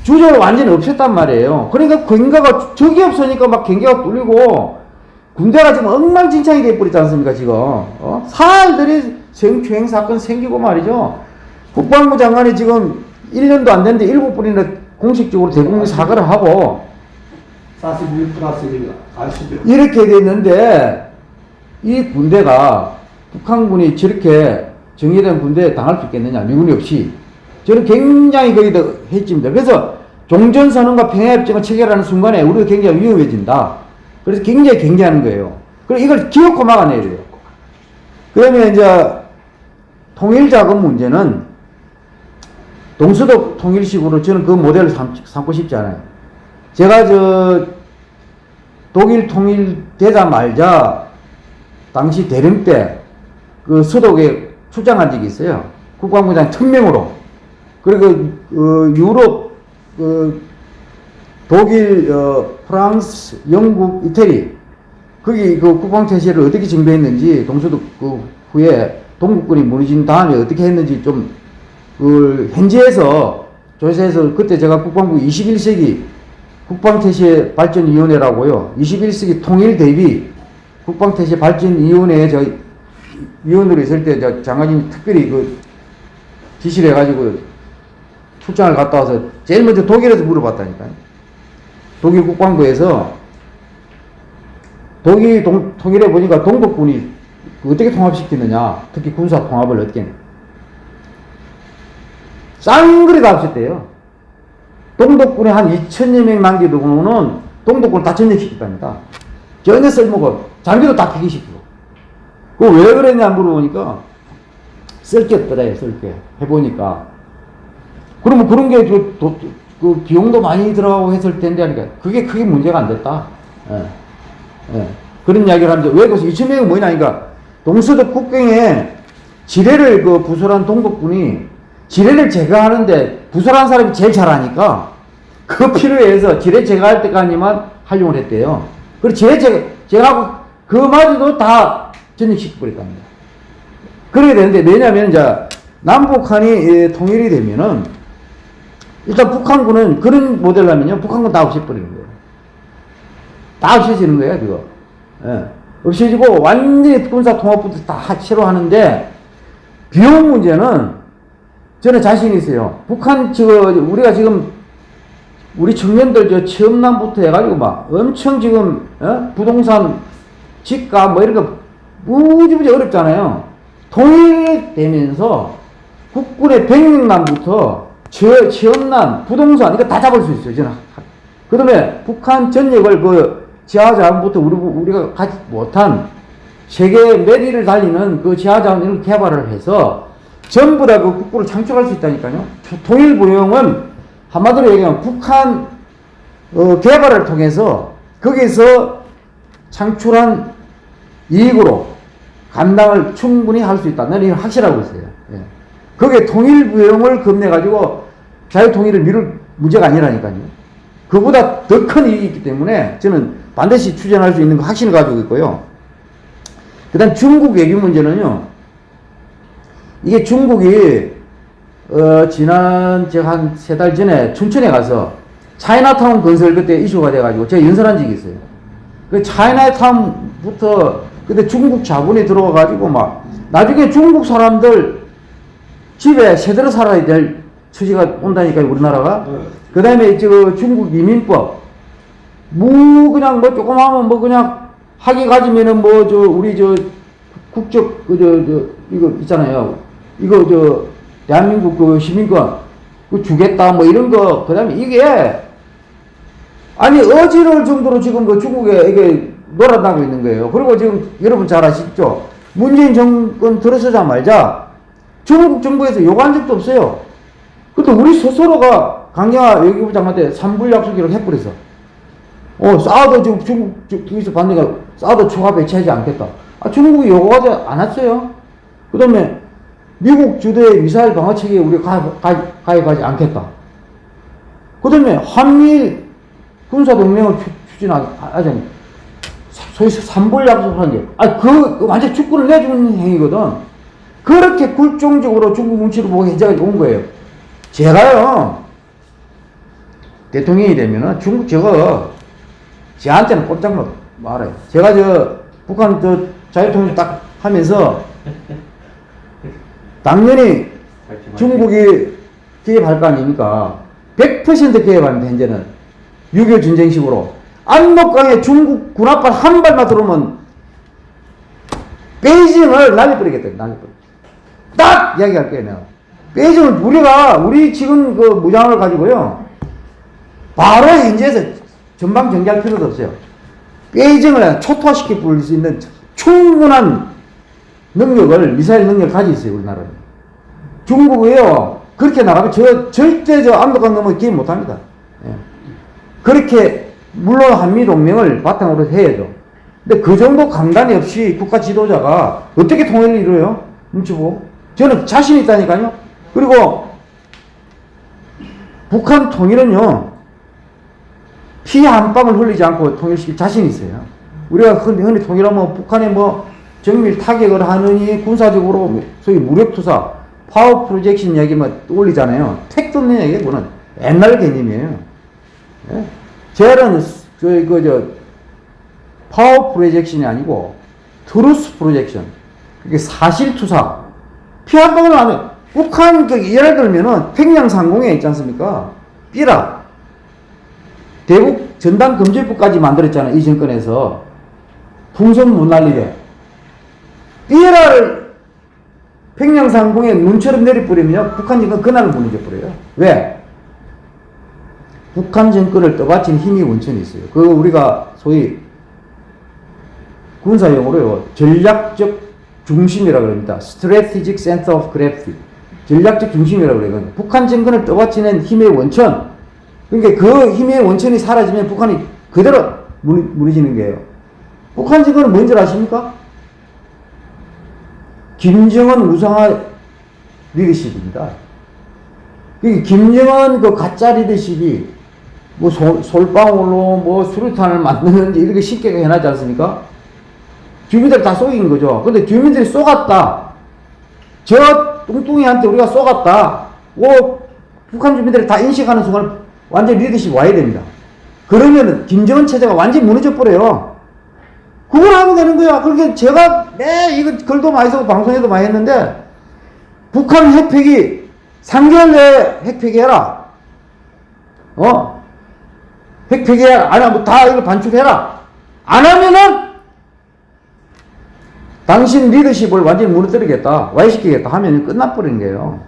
주적을 완전히 없앴단 말이에요. 그러니까 경계가 적이 없으니까 막 경계가 뚫리고 군대가 지금 엉망진창이 돼버리지 않습니까 지금 어? 사흘들이 성추행 사건 생기고 말이죠. 국방부 장관이 지금 1년도 안 됐는데 7번이나 공식적으로 대국민 사과를 하고 41 플러스 1 아시죠? 이렇게 됐는데 이 군대가 북한군이 저렇게 정예된 군대에 당할 수 있겠느냐 미군이 없이 저는 굉장히 거기다 해집니다. 그래서 종전선언과 평화협정을 체결하는 순간에 우리가 굉장히 위험해진다. 그래서 굉장히 경계하는 거예요. 그리고 이걸 기어코 막아내야 돼요. 그러면 이제 통일자금 문제는 동서독 통일식으로 저는 그 모델을 삼, 삼고 싶지 않아요. 제가 저 독일 통일되자 말자 당시 대령 때 그 서독에 출장한 적이 있어요. 국방부장 특명으로. 그리고 어, 유럽 그 독일, 어, 프랑스, 영국, 이태리 거기 그 국방 태세를 어떻게 정비했는지 동서독 그 후에 동국군이 무너진 다음에 어떻게 했는지 좀 그 현지에서 조사해서 그때 제가 국방부 21세기 국방태세 발전위원회라고요. 21세기 통일 대비 국방태세 발전위원회에 저 위원으로 있을 때저 장관님이 특별히 그 지시를 해가지고 출장을 갔다 와서 제일 먼저 독일에서 물어봤다니까요. 독일 국방부에서 독일 동, 통일해 보니까 동독군이 어떻게 통합시키느냐, 특히 군사 통합을 어떻게 했냐. 쌍그리 다 없었대요. 동독군에 한 2천여 명 남기고는 동독군을 다 전역시켰답니다. 전혀 쓸모가 없 장비도 다 폐기시키고. 그왜 그랬냐 물어보니까 쓸게 없더래요, 쓸 게. 해보니까. 그러면 그런 게 그, 비용도 많이 들어가고 했을 텐데 하니까 그게 크게 문제가 안 됐다. 예. 예. 그런 이야기를 하는데 왜 그래서 2천 명이 뭐냐니까 동서독 국경에 지뢰를 그 부설한 동독군이 지뢰를 제거하는데 부설한 사람이 제일 잘하니까 그 필요해서 지뢰 제거할 때까지만 활용을 했대요. 그리고 지뢰 제거, 제거하고 그마저도 다 전역시켜버렸답니다. 그렇게 되는데 왜냐면 이제 남북한이 예, 통일이 되면은 일단 북한군은 그런 모델로 하면요 북한군 다 없애버리는 거예요. 다 없애지는 거예요 그거. 예. 없애지고 완전히 군사 통합부터 다 하체로 하는데 비용 문제는 저는 자신 있어요. 북한 저 우리가 지금 우리 청년들 저 취업난부터 해가지고 막 엄청 지금 어? 부동산 집값 뭐 이런 거 무지무지 어렵잖아요. 통일되면서 국군의 취업, 취업난, 부동산 이거 다 잡을 수 있어요. 저는. 그 다음에 북한 전역을 그 지하자원부터 우리, 우리가 가지 못한 세계 메리를 달리는 그 지하자원 이런 개발을 해서 전부 다 그 국부를 창출할 수 있다니까요. 통일부용은 한마디로 얘기하면 북한 어, 개발을 통해서 거기서 창출한 이익으로 감당을 충분히 할 수 있다. 나는 이건 확실하고 있어요. 예. 그게 통일부용을 겁내가지고 자유통일을 미룰 문제가 아니라니까요. 그보다 더큰 이익이 있기 때문에 저는 반드시 추진할 수 있는 거 확신을 가지고 있고요. 그 다음 중국 외교 문제는요. 이게 중국이 어, 지난 제가 한세 달 전에 춘천에 가서 차이나타운 건설 그때 이슈가 돼가지고 제가 연설한 적이 있어요. 그 차이나타운부터 근데 중국 자본이 들어와가지고 막 나중에 중국 사람들 집에 세대로 살아야 될 처지가 온다니까요 우리나라가. 그 다음에 저 중국 이민법 뭐 그냥 뭐 조금 하면 뭐 그냥 학위 가지면은 뭐 저 우리 저 국적 그저저 이거 있잖아요. 이거 저 대한민국 그 시민권 그 주겠다 뭐 이런 거 그 다음에 이게 아니 어지러울 정도로 지금 그 중국에 이게 놀아나고 있는 거예요. 그리고 지금 여러분 잘 아시죠? 문재인 정권 들어서자마자 중국 정부에서 요구한 적도 없어요. 근데 우리 스스로가 강경화 외교부 장관한테 삼불 약속이라고 해버렸어. 어, 싸워도 지금 중국 쪽에서 반대가 싸워도 추가 배치하지 않겠다. 아, 중국이 요구하지 않았어요. 그 다음에 미국 주도의 미사일 방어 체계에 우리가 가입, 가입, 가입하지 않겠다. 그 다음에 한미일 군사동맹을 추- 추진하지 않 소위 삼불 약속하는 게, 아, 그, 그 완전 축구를 내주는 행위거든. 그렇게 굴종적으로 중국 눈치를 보고 해적이 온 거예요. 제가요, 대통령이 되면은 중국 저거, 저한테는 꼼짝 못 말아요. 제가 저, 북한 저 자유통일 딱 하면서, 당연히 중국이 개입할 거 아닙니까? 100% 개입합니다, 현재는. 6.25 전쟁식으로. 안목강에 중국 군합발 한 발만 들어오면 베이징을 날려버리겠다, 날려버리. 딱 이야기할 거예요, 내가. 베이징을 우리가, 우리 지금 그 무장을 가지고요. 바로 현재에서 전방 정지할 필요도 없어요. 베이징을 초토화시켜 버릴 수 있는 충분한 능력을, 미사일 능력을 가지고 있어요, 우리나라는. 중국이요, 그렇게 나가면 저, 절대 저 압록강 넘어 기회 못 합니다. 예. 그렇게, 물론 한미동맹을 바탕으로 해야죠. 근데 그 정도 강단이 없이 국가 지도자가 어떻게 통일을 이루어요? 눈치 보고. 저는 자신 있다니까요. 그리고 북한 통일은요, 피 한 방울 흘리지 않고 통일시킬 자신 있어요. 우리가 흔히, 통일하면 북한에 뭐 정밀 타격을 하느니 군사적으로 뭐 소위 무력투사, 파워 프로젝션 얘기만 올리잖아요. 택도 없는 그거는. 옛날 개념이에요. 예? 젤은 저희 그저 파워 프로젝션이 아니고 truth projection. 그게 사실 투사. 피 한 방울 안 해. 북한 그 예를 들면은 평양 상공에 있지 않습니까? 삐라. 대북 전단 금지법까지 만들었잖아요. 이 정권에서. 풍선 못 날리게. 삐라를 평양 상공에 눈처럼 내려버리면 북한 정권 그날 무너져 버려요. 왜? 북한 정권을 떠받친 힘이 원천이 있어요. 그거 우리가 소위 군사용어로요. 전략적 중심이라고 합니다. Strategic Center of Gravity. 전략적 중심이라고 그래요. 북한 정권을 떠받치는 힘의 원천. 그러니까 그 힘의 원천이 사라지면 북한이 그대로 무너- 무너지는 거예요. 북한 정권은 뭔지 아십니까? 김정은 우상화 리더십입니다. 이 김정은 그 가짜 리더십이 뭐 솔, 솔방울로 뭐 수류탄을 만드는지 이렇게 쉽게 해놨지 않습니까? 주민들 다 속인 거죠. 근데 주민들이 쏘갔다. 저 뚱뚱이한테 우리가 쏘갔다. 오, 북한 주민들이 다 인식하는 순간 완전 리더십 와야 됩니다. 그러면은 김정은 체제가 완전히 무너져 버려요. 그걸 하면 되는 거야. 그러니까 제가 매 이거 글도 많이 쓰고 방송에도 많이 했는데 북한 핵폐기 3개월 내에 핵폐기해라. 어? 핵폐기해라. 안 하면 다 이거 반출해라. 안 하면은 당신 리더십을 완전히 무너뜨리겠다. 와해시키겠다 하면 끝나버리는 거예요.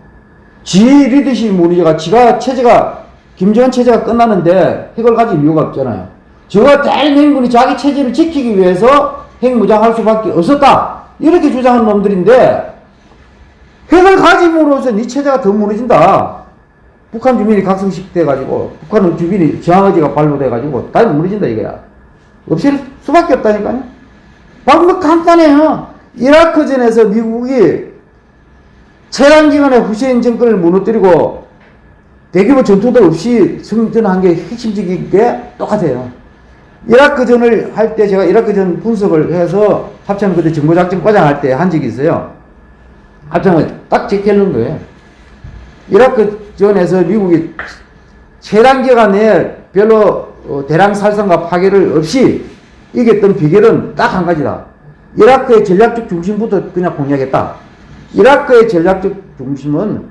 지 리더십 무너져가 지가 체제가 김정은 체제가 끝나는데 핵을 가질 이유가 없잖아요. 저가 대행군이 자기 체제를 지키기 위해서 핵무장할 수밖에 없었다. 이렇게 주장하는 놈들인데 핵을 가짐으로써 네 체제가 더 무너진다. 북한 주민이 각성식 돼가지고 북한 주민이 저항의지가 발로돼가지고 다 무너진다 이거야. 없앨 수밖에 없다니까요. 방법 간단해요. 이라크전에서 미국이 체란기간에 후세인 정권을 무너뜨리고 대규모 전투도 없이 승전한 게 핵심적인 게 똑같아요. 이라크전을 할 때 제가 이라크전 분석을 해서 합참 그때 정보작전 과장 할 때 한 적이 있어요. 합참을 딱 제껴놓은 거예요. 이라크 전에서 미국이 체란기간 내에 별로 어, 대량 살상과 파괴를 없이 이겼던 비결은 딱 한 가지다. 이라크의 전략적 중심부터 그냥 공략했다. 이라크의 전략적 중심은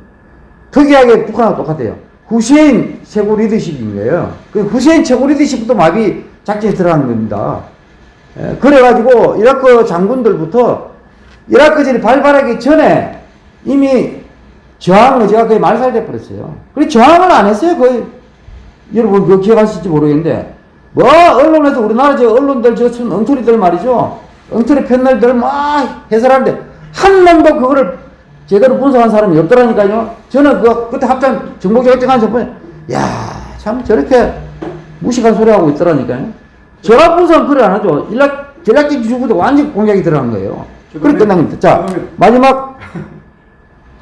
특이하게 북한하고 똑같아요. 후세인 최고 리더십인 거예요. 그 후세인 최고 리더십부터 마비 작전에 들어가는 겁니다. 예, 그래가지고 이라크 장군들부터 이라크전이 발발하기 전에 이미 저항 의지가 거의 말살돼 버렸어요. 그래 저항을 안 했어요. 거의 여러분 그거 기억하실지 모르겠는데 뭐 언론에서 우리나라 저 언론들 저참 엉터리들 말이죠. 엉터리 패널들 막 해설하는데 한 놈도 그거를 제대로 분석한 사람이 없더라니까요. 저는 그 그때 합참 정보적 협정한 첫 번째 야, 참 저렇게 무식한 소리 하고 있더라니까요. 전화 분석 그래 안 하죠. 일락, 전략적 기술부터 완전 공략이 들어간 거예요. 그렇게 끝난 겁니다. 자, 마지막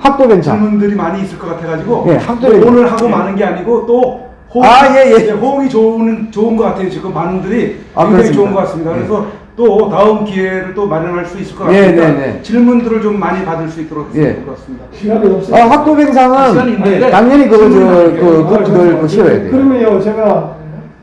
학도병장. 질문들이 많이 있을 것 같아가지고 예, 학도에- 오늘 하고 예. 많은 게 아니고 또 호응, 아, 예, 예. 호응이 좋은 좋은 것 같아요. 지금 많은 분들이 아, 굉장히 그렇습니다. 좋은 것 같습니다. 예. 그래서 또 다음 기회를 또 마련할 수 있을 것 예, 같습니다. 네, 네. 질문들을 좀 많이 받을 수 있도록 예. 될것 같습니다. 시간이 없어요. 아, 시간이 학도병상은 있는데 당연히 그거 저, 질문하는 게 그, 아니라 그분들 그 실어야 돼요. 그러면요, 제가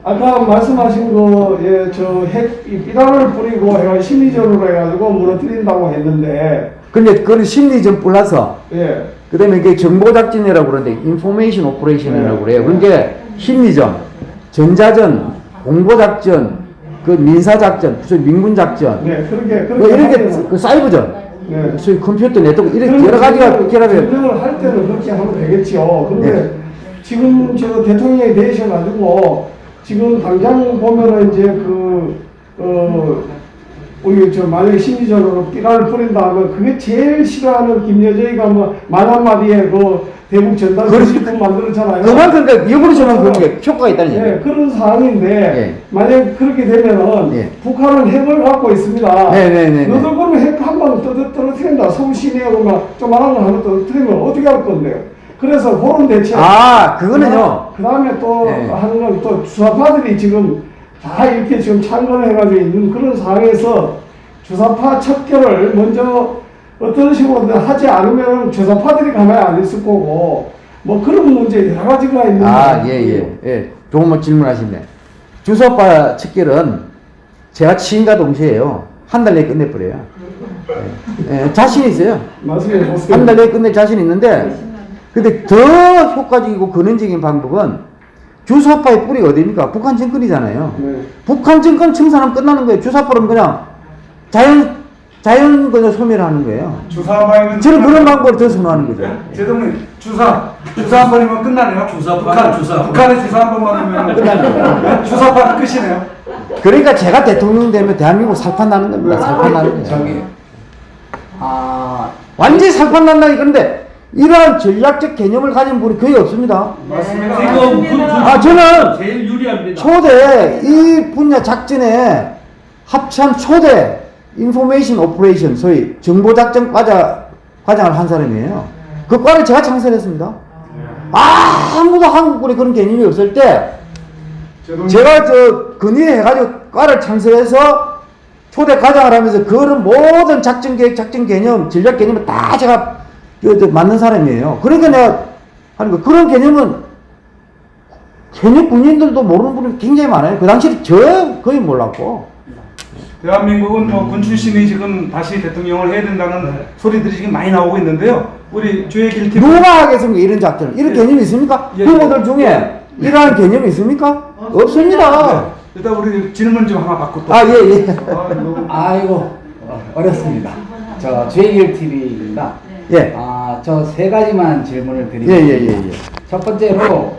아까 말씀하신 거, 예, 저 핵, 이 비단을 뿌리고 해가 심리전으로 해가지고 무너뜨린다고 했는데, 근데 그건 심리전 플러스 예, 그 다음에 이게 정보 작전이라고 그러는데 information operation이라고 네. 그래요. 그러니까 심리전, 전자전, 공보 작전, 그 민사 작전, 무슨 민군 작전, 네, 그렇게, 뭐 그렇게. 이렇게 하면- 그 사이버전, 네. 소위 컴퓨터 네트워크 이렇게 그럼 여러 가지가 결합해. 전쟁을 할 때는 그렇게 하면 되겠죠. 근데 네. 지금 저 대통령이 되셔 가지고 지금 당장 보면은 이제 그, 어, 우리 저 만약에 심리적으로 삐라를 뿌린다 하면 그게 제일 싫어하는 김여정이가 뭐말 한마디에 그 대북 전단. 수집품 만들었잖아요. 그만큼 그 역으로 저는 그런 게 효과가 있다는 예, 얘기예요. 그런 상황인데 예. 만약 그렇게 되면은 예. 북한은 핵을 갖고 있습니다. 네, 네, 네, 네. 너들 그러면 핵 한 방 떨어뜨린다. 서울 시내하고 막 조만한 거 하나 떨어뜨리면 어떻게 할 건데요? 그래서 그런 대책. 아, 그거는요. 그 다음에 또 예. 하는 건 또 주사파들이 지금 다 이렇게 지금 참관을 해가지고 있는 그런 상황에서 주사파 척결을 먼저 어떤 식으로든 하지 않으면 주사파들이 가만히 안 있을 거고 뭐 그런 문제 여러 가지가 있는 아. 예, 예, 예. 좋은 뭐 질문하시네. 주소파 측결은 제가 취임과 동시에요. 한 달 내에 끝내버려요. 예, 예, 자신 있어요. 보세요. 한달 내에 끝낼 자신 있는데, 근데 더 효과적이고 근원적인 방법은 주사파의 뿌리가 어디입니까? 북한 정권이잖아요. 네. 북한 정권 청산하면 끝나는 거예요. 주사파는 그냥 자연, 자연 그냥 소멸하는 거예요. 주사파에는 저는 그런 방법을 더 선호하는 거죠. 제동님 주사 주사 한 번이면 끝나네요. 주사파, 북한 주사. 북한에 주사 한 번만 하면 끝나네요. 주사파는 끝이네요. 그러니까 제가 대통령 되면 대한민국 살판 나는 겁니다. 살판 나는 거예요. 저기 아 완전히 살판 난다 그런데 이러한 전략적 개념을 가진 분이 거의 없습니다. 맞습니다. 지금 군 아, 저는 제일 유리합니다. 초대 이 분야 작전에 합참 초대 information operation 소위 정보 작전 과자 과장을 한 사람이에요. 그 과를 제가 창설했습니다. 아무도 한국군에 그런 개념이 없을 때 제가 저 건의해가지고 과를 창설해서 초대 과장을 하면서 그런 모든 작전 계획, 작전 개념, 전략 개념을 다 제가 만든 사람이에요. 그러니까 내가 하는 거 그런 개념은 현역 군인들도 모르는 분이 굉장히 많아요. 그 당시에 저 거의 몰랐고. 대한민국은 뭐 군 출신이 지금 다시 대통령을 해야 된다는 소리들이 지금 많이 나오고 있는데요. 우리 주의 길티 누가 하겠습니까? 이런 작전을. 이런 예. 개념이 있습니까? 예, 후보들 예. 중에 이러한 개념이 있습니까? 없습니다. 네. 일단 우리 질문 좀 하나 받고 또. 아, 예, 예. 아, 아이고 어, 어렵습니다. 저 주의 길 TV입니다. 예. 아 저 세 가지만 질문을 예, 드립니다. 예, 예, 예. 첫 번째로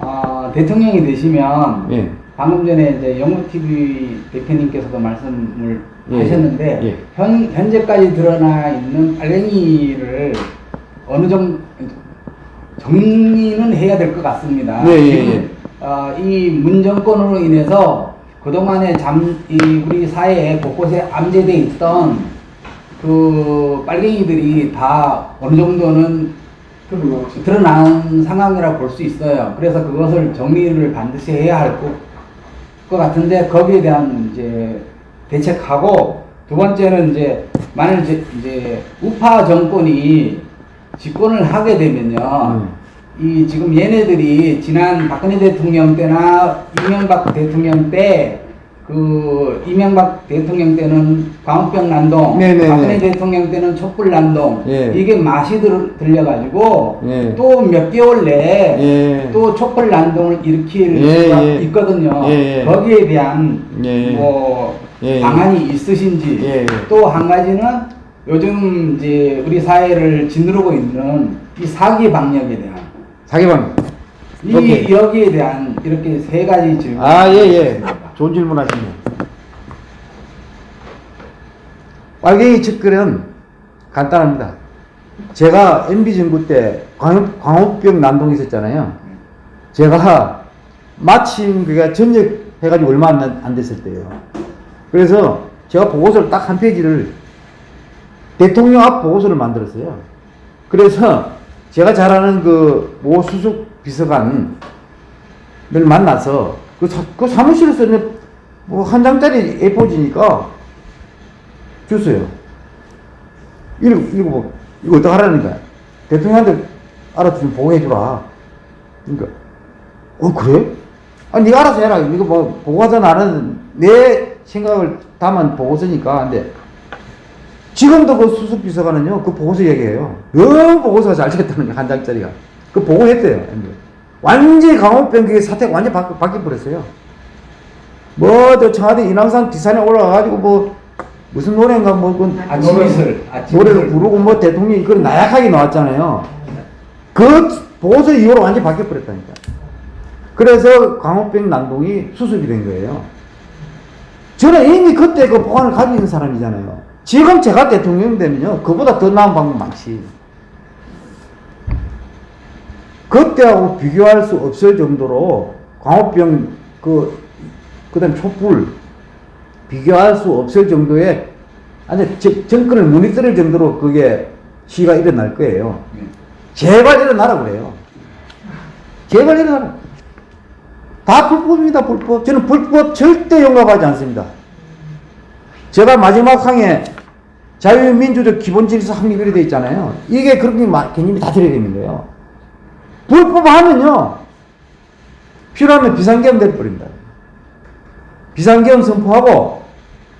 어, 대통령이 되시면 예. 방금 전에 이제 영우 TV 대표님께서도 말씀을 예, 하셨는데 예. 현 현재까지 드러나 있는 빨갱이를 어느 정도 정리는 해야 될 것 같습니다. 예, 예, 지금 예. 어, 이 문정권으로 인해서 그동안에 잠, 이 우리 사회에 곳곳에 암제돼 있던 그 빨갱이들이 다 어느 정도는 그런 거 드러난 상황이라 볼수 있어요. 그래서 그것을 정리를 반드시 해야 할 것, 것 같은데 거기에 대한 이제 대책하고 두 번째는 이제 만일 이제, 이제 우파 정권이 집권을 하게 되면요. 음. 이 지금 얘네들이 지난 박근혜 대통령 때나 이명박 대통령 때 그 이명박 대통령 때는 광우병 난동, 네네네. 박근혜 대통령 때는 촛불 난동 예. 이게 맛이 들, 들려가지고 예. 또몇 개월 내에 예. 또 촛불 난동을 일으킬 예, 수가 예. 있거든요. 예, 예. 거기에 대한. 뭐. 방안이 있으신지. 또 한 가지는 요즘 이제 우리 사회를 짓누르고 있는 이 사기 방역에 대한 사기방. 이 오케이. 여기에 대한 이렇게 세 가지 질문. 아, 예, 예. 좋은 질문 하시네. 빨갱이 측근은 간단합니다. 제가 MB 정부 때 광, 광우병 난동이 있었잖아요. 제가 마침 그가 전역 해가지고 얼마 안, 안 됐을 때예요. 그래서 제가 보고서를 딱 한 페이지를 대통령 앞 보고서를 만들었어요. 그래서 제가 잘 아는 그 모 수석 비서관을 만나서 그, 사, 그 사무실에서 뭐 한 장짜리 A4지니까 줬어요. 읽어, 읽어봐. 이거 어떻게 하라는 거야? 대통령한테 알아서 좀 보고해주라. 그러니까, 어, 그래? 아, 네가 알아서 해라. 이거 뭐, 보고하자 나는 내 생각을 담은 보고서니까. 근데, 지금도 그 수석 비서관은요, 그 보고서 얘기해요. 너무 보고서가 잘 됐다는 거야, 한 장짜리가. 그 보고했대요. 완전히 강원병 그게 사태가 완전히 바, 바뀌어버렸어요. 뭐, 저 청와대 인왕산 뒷산에 올라가가지고 뭐, 무슨 노래인가 뭐, 그 아침 이슬, 아침 노래를 이슬. 부르고 뭐 대통령이 그런 나약하게 나왔잖아요. 그 보고서 이후로 완전히 바뀌어버렸다니까. 그래서 광우병 난동이 수습이 된 거예요. 저는 이미 그때 그 보안을 가지고 있는 사람이잖아요. 지금 제가 대통령 되면요, 그보다 더 나은 방법 많지. 그때하고 비교할 수 없을 정도로 광우병 그, 그 다음 촛불, 비교할 수 없을 정도의 아니 정- 정권을 무너뜨릴 정도로 그게 시가 일어날 거예요. 제발 일어나라 그래요. 제발 일어나라. 다 불법입니다, 불법. 저는 불법 절대 용납하지 않습니다. 제가 마지막 항에 자유민주적 기본질서 확립이 되어 있잖아요. 이게 그렇게 마- 개념이 다 들어야 되는 거예요. 불법하면요, 필요하면 비상계엄 돼버립니다. 비상계엄 선포하고,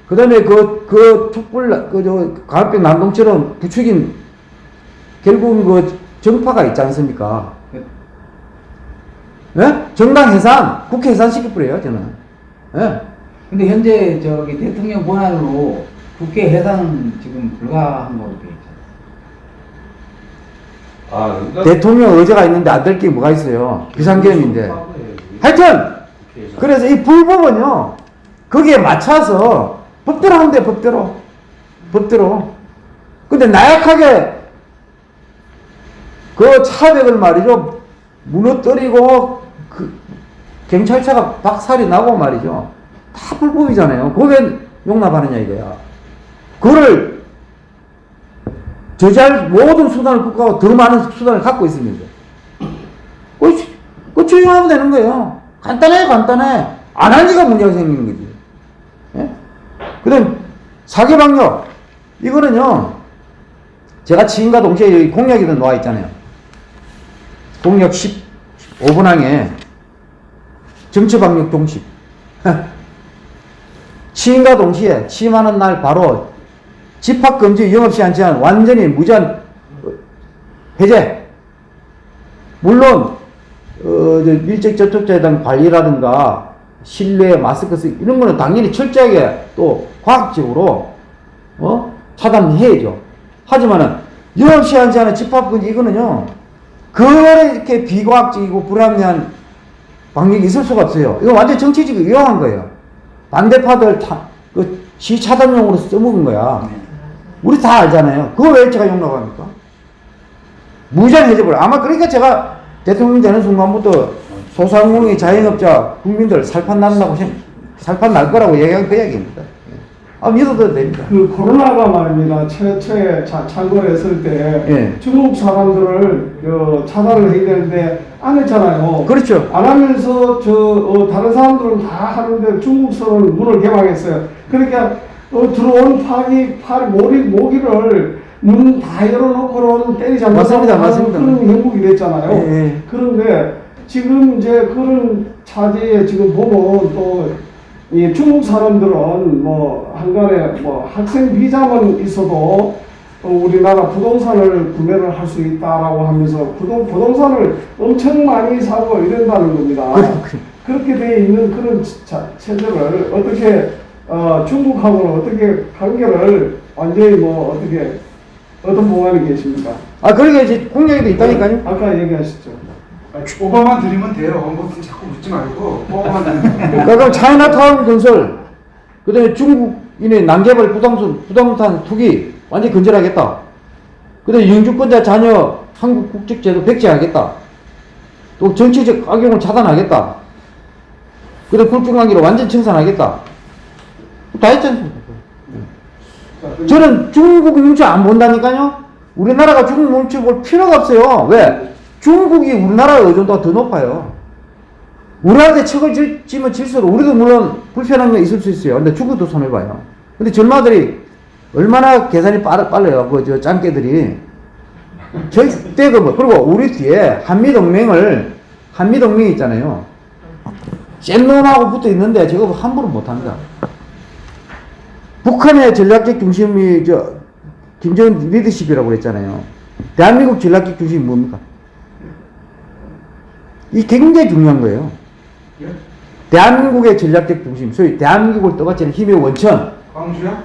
그 다음에 그, 그 촛불, 그, 저, 강압병 난동처럼 부추긴, 결국은 그 정파가 있지 않습니까? 예? 정당 해산, 국회 해산 시켜버려요, 저는. 예? 근데 현재 저기 대통령 권한으로 국회 해산 지금 불가한 걸로 돼 있잖아요. 아, 그러니까 대통령 의제가 있는데 안 될 게 뭐가 있어요? 비상계엄인데. 하여튼, 그래서 이 불법은요, 거기에 맞춰서 법대로 하는데, 법대로. 법대로. 근데 나약하게 그 차벽을 말이죠, 무너뜨리고, 그, 경찰차가 박살이 나고 말이죠. 다 불법이잖아요. 그게 용납하느냐 이거야. 그거를 저지할 모든 수단을 국가가 더 많은 수단을 갖고 있습니다. 그, 그 추진하면 되는 거예요. 간단해, 간단해. 안 한 지가 문제가 생기는 거지. 예? 그 다음, 사개방역. 이거는요, 제가 지금과 동시에 공약에도 나와 있잖아요. 공약 15분항에 정치방역 동식. 취임과 동시에 취임하는 날 바로 집합금지 영업시간 제한 완전히 무제한 해제. 물론 어, 저 밀접 접촉자에 대한 관리라든가 실내 마스크 쓰기 이런 거는 당연히 철저하게 또 과학적으로 어? 차단해야죠. 하지만은 영업시간 제한의 집합금지 이거는요. 그렇게 비과학적이고 불합리한 방역이 있을 수가 없어요. 이거 완전 정치적으로 위험한 거예요. 반대파들 다, 그, 시 차단용으로 써먹은 거야. 우리 다 알잖아요. 그거 왜 제가 용납 합니까? 무제한 해제벌. 아마 그러니까 제가 대통령 되는 순간부터 소상공인 자영업자 국민들 살판 난다고 생, 살판 날 거라고 얘기한 그 이야기입니다. 아, 믿어도 됩니다. 그 코로나가 말입니다. 최초에 자, 창궐했을 때 예. 중국 사람들을 어, 차단을 해야 되는데 안 했잖아요. 그렇죠. 안 하면서 저 어, 다른 사람들은 다 하는데 중국서는 문을 개방했어요. 그러니까 어, 들어온 파기 파리 모기 모기를 문 다 열어놓고는 때리지 않는 맞습니다, 맞습니다. 그런 행복이 됐잖아요. 예, 예. 그런데 지금 이제 그런 차제에 지금 보면 또 이 중국 사람들은 뭐 한간에 뭐 학생 비자만 있어도 어, 우리나라 부동산을 구매를 할 수 있다라고 하면서 부동, 부동산을 엄청 많이 사고 이런다는 겁니다. 그래. 그렇게 돼 있는 그런 자, 체제를 어떻게 어, 중국하고는 어떻게 관계를 완전히 뭐 어떻게 어떤 보관이 계십니까? 아, 그러게 이제 공약에도 있다니까요. 아까 얘기하셨죠. 오바만 드리면 돼요. 뭐 자꾸 묻지 말고 오바만 드리면 돼요. 그러니까 그럼 차이나타운 건설, 그 다음에 중국인의 난개발 부동산, 부동산 투기 완전히 건절하겠다. 그 다음에 영주권자 자녀 한국 국적 제도 백지하겠다. 또 정치적 악용을 차단하겠다. 그다음 굴중관계를 완전 청산하겠다. 다 했지 않습니까? 저는 중국 눈치 안 본다니까요. 우리나라가 중국 눈치 볼 필요가 없어요. 왜? 중국이 우리나라의 의존도가 더 높아요. 우리한테 질- 지면 질수록 우리도 물론 불편한 게 있을 수 있어요. 근데 중국도 손해봐요. 근데 전마들이 얼마나 계산이 빠르, 빨라요. 그, 저, 짱깨들이. 절대 그, 뭐, 그리고 우리 뒤에 한미동맹을, 한미동맹이 있잖아요. 센 놈하고 붙어 있는데 저거 함부로 못 합니다. 북한의 전략적 중심이 저 김정은 리더십이라고 그랬잖아요. 대한민국 전략적 중심이 뭡니까? 이 굉장히 중요한 거예요. 대한민국의 전략적 중심, 소위 대한민국을 떠받치는 힘의 원천. 광주야?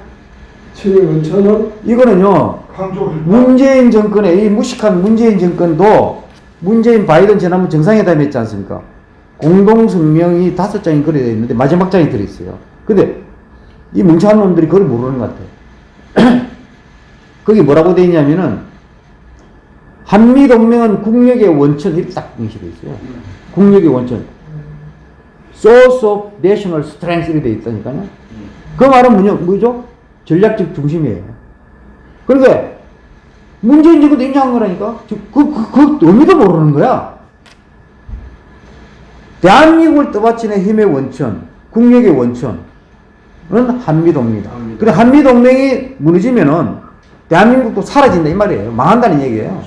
친일 원천은 이거는요, 광주 문재인 정권의 이 무식한 문재인 정권도 문재인 바이든 지난번 정상회담 했지 않습니까? 공동성명이 다섯 장이 그려져 있는데 마지막 장이 들어있어요. 근데 이 멍청한 놈들이 그걸 모르는 것 같아요. 거기 뭐라고 돼 있냐면은 한미동맹은 국력의 원천 이렇게 딱 명시되어 있어요. 국력의 원천. Source of National Strength 이렇게 돼 있다니까요. 그 말은 뭐냐, 뭐죠? 전략적 중심이에요. 그러니까 문재인 정부도 인정한 거라니까. 저- 그, 그, 그 의미도 모르는 거야. 대한민국을 떠받치는 힘의 원천, 국력의 원천은 한미동맹이다. 그래 한미동맹이 무너지면은 대한민국도 사라진다 이 말이에요. 망한다는 얘기예요.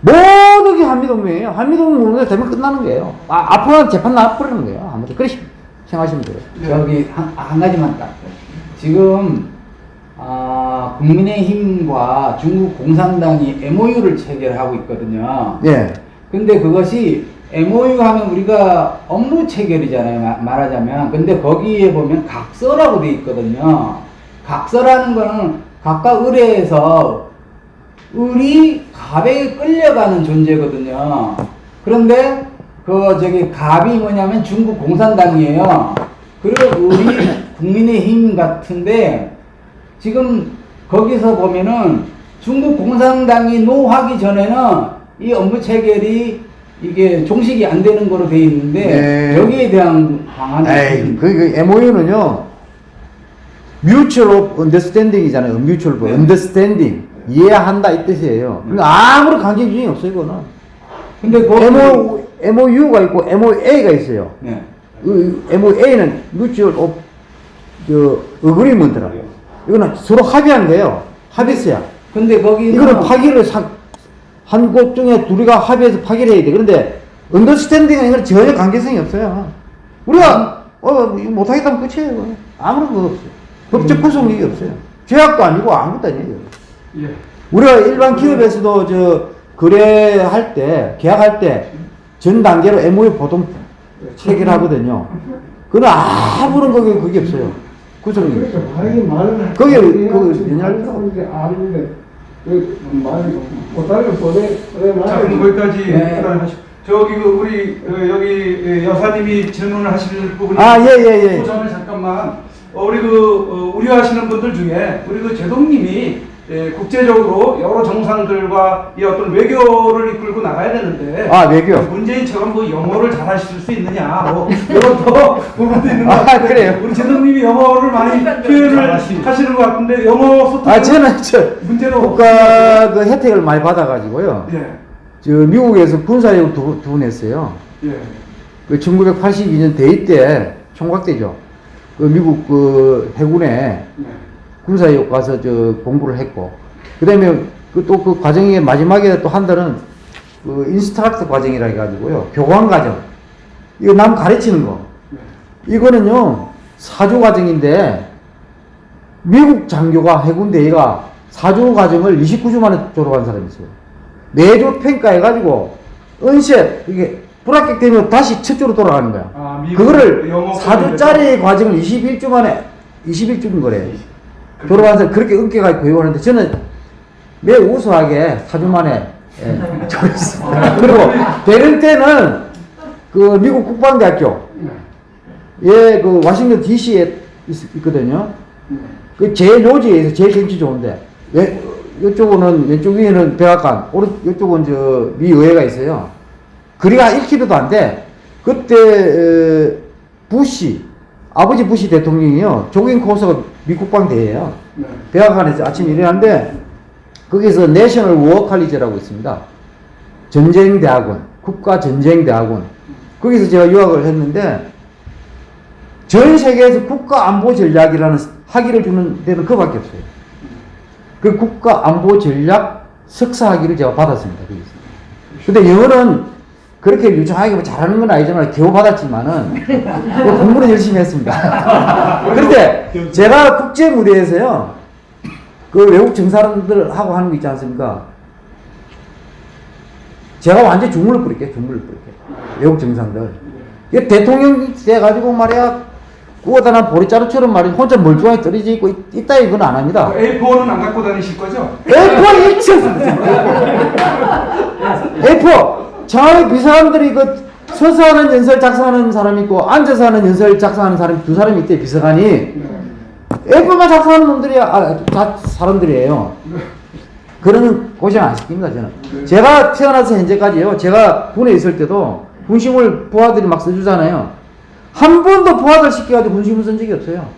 모든 게 한미동맹이에요. 한미동맹 되면 끝나는 거예요. 아, 앞으로 재판 나버리는 거예요. 아무튼 그렇게 생각하시면 돼요. 저기 한, 한 가지만 딱 지금 아, 국민의힘과 중국 공산당이 MOU를 체결하고 있거든요. 예. 근데 그것이 MOU 하면 우리가 업무 체결이잖아요. 마- 말하자면. 근데 거기에 보면 각서라고 돼 있거든요. 각서라는 거는 각각 의뢰해서 을이 갑에 끌려가는 존재거든요. 그런데 그 저기 갑이 뭐냐면 중국 공산당이에요. 그리고 을이 국민의힘 같은데 지금 거기서 보면은 중국 공산당이 노하기 전에는 이 업무 체결이 이게 종식이 안 되는 거로 돼 있는데 네. 여기에 대한 방안이 그, 그 MOU는요, mutual of understanding이잖아요. mutual of 네. understanding. 이해한다 이 뜻이에요. 그러니까 아무런 관계 기준이 없어요, 이거는. 근데 거기 MO, MOU가 있고 MOA가 있어요. 네. 그 MOA는 mutual of 그 agreement라고요. 이거는 서로 합의한 거예요. 합의서야. 근데 거기 이거는 파기를 한 곳 중에 둘이가 합의해서 파기를 해야 돼. 그런데 언더스탠딩은 이건 전혀 관계성이 없어요. 우리가 어 이거 못하겠다면 끝이에요. 아무런 거 없어요. 법적 구속력이 없어요. 죄악도 아니고 아무것도 아니에요. 예. 우리가 일반 기업에서도 저 거래할 때 계약할 때 전 단계로 MOU 보통 체결하거든요. 그건 아무런 그게 그게 없어요. 말을 거기 그그 하는데 아는데 그 말이 못하는 보내 보내 자, 그럼 거기까지 네. 저기 그 우리 어, 여기 예, 여사님이 질문을 하실 부분이 아, 예, 예, 예. 그 전에 잠깐만 어, 우리 그 어, 우려하시는 분들 중에 우리 그 제동님이 예, 국제적으로 여러 정상들과 이 어떤 외교를 이끌고 나가야 되는데 아, 외교. 문재인처럼 뭐 영어를 잘하실 수 있느냐 뭐 이런 더 부분도 있는 것 아, 같아요. 그래요? 우리 제동님이 영어를 많이 표현을 하시는 것 같은데 영어 소통 아 저는 저 문제도 국가 그 혜택을 많이 받아가지고요. 예. 저 미국에서 군사력 두, 두번 했어요. 예. 그 1982년 대위 때 총각 때죠. 그 미국 그 해군에 네. 군사역 가서 저 공부를 했고, 그 다음에 그 또 그 과정의 마지막에 또 한 달은 그 인스트럭터 과정이라 해가지고요. 교관 과정. 이거 남 가르치는 거. 이거는요, 사주 과정인데, 미국 장교가 해군 대위가 사주 과정을 29주 만에 졸업한 사람이 있어요. 매주 평가해가지고, 은셋, 이게 불합격 되면 다시 첫 주로 돌아가는 거야. 아, 그거를 영어 4주짜리 과정을 21주 만에 21주인 거래. 사람 그렇게 은깨가 교육하는데 저는 매우 우수하게 4주 만에 예, 졸업했습니다. 그리고 되는 때는 그 미국 국방대학교 예, 그 워싱턴 DC에 있, 있거든요. 그 제일 요지에서 제일 경치 좋은데 왼, 이쪽은 왼쪽 위에는 백악관, 오른 이쪽은 저 미 의회가 있어요. 거리가 1km도 안 돼. 그때 어, 부시 아버지 부시 대통령이요 조깅 코스가 미국방 대회예요. 네. 백악관에서 아침 일어났는데 거기서 내셔널 워칼리지라고 있습니다. 전쟁대학원, 국가전쟁대학원. 거기서 제가 유학을 했는데 전 세계에서 국가안보전략이라는 학위를 주는 데는 그밖에 없어요. 그 국가안보전략 석사학위를 제가 받았습니다. 거기서. 근데 영어는 그렇게 유창하게 뭐 잘하는 건 아니지만 겨우 받았지만은 뭐 공부는 열심히 했습니다. 그런데 제가 국제 무대에서요 그 외국 정사람들하고 하는 거 있지 않습니까? 제가 완전 주물을 뿌릴게 주물을 뿌릴게 외국 정상들 이게 대통령 돼 가지고 말이야 구워다 난 보리자루처럼 말이야 혼자 멀쩡하게 떨어져 있고 있- 있다 이건 안 합니다. A4는 안 갖고 다니실 거죠? A4 일치였습니다. A4 저희 비서관들이 그 서서 하는 연설 작성하는 사람이 있고 앉아서 하는 연설 작성하는 사람이 두 사람이 있대 비서관이 A4만 작성하는 놈들이 아, 다 사람들이에요. 그러는 고생 안 시킵니다 저는. 제가 태어나서 현재까지요. 제가 군에 있을 때도 군심을 부하들이 막 써주잖아요. 한 번도 부하들 시켜가지고 군심을 쓴 적이 없어요.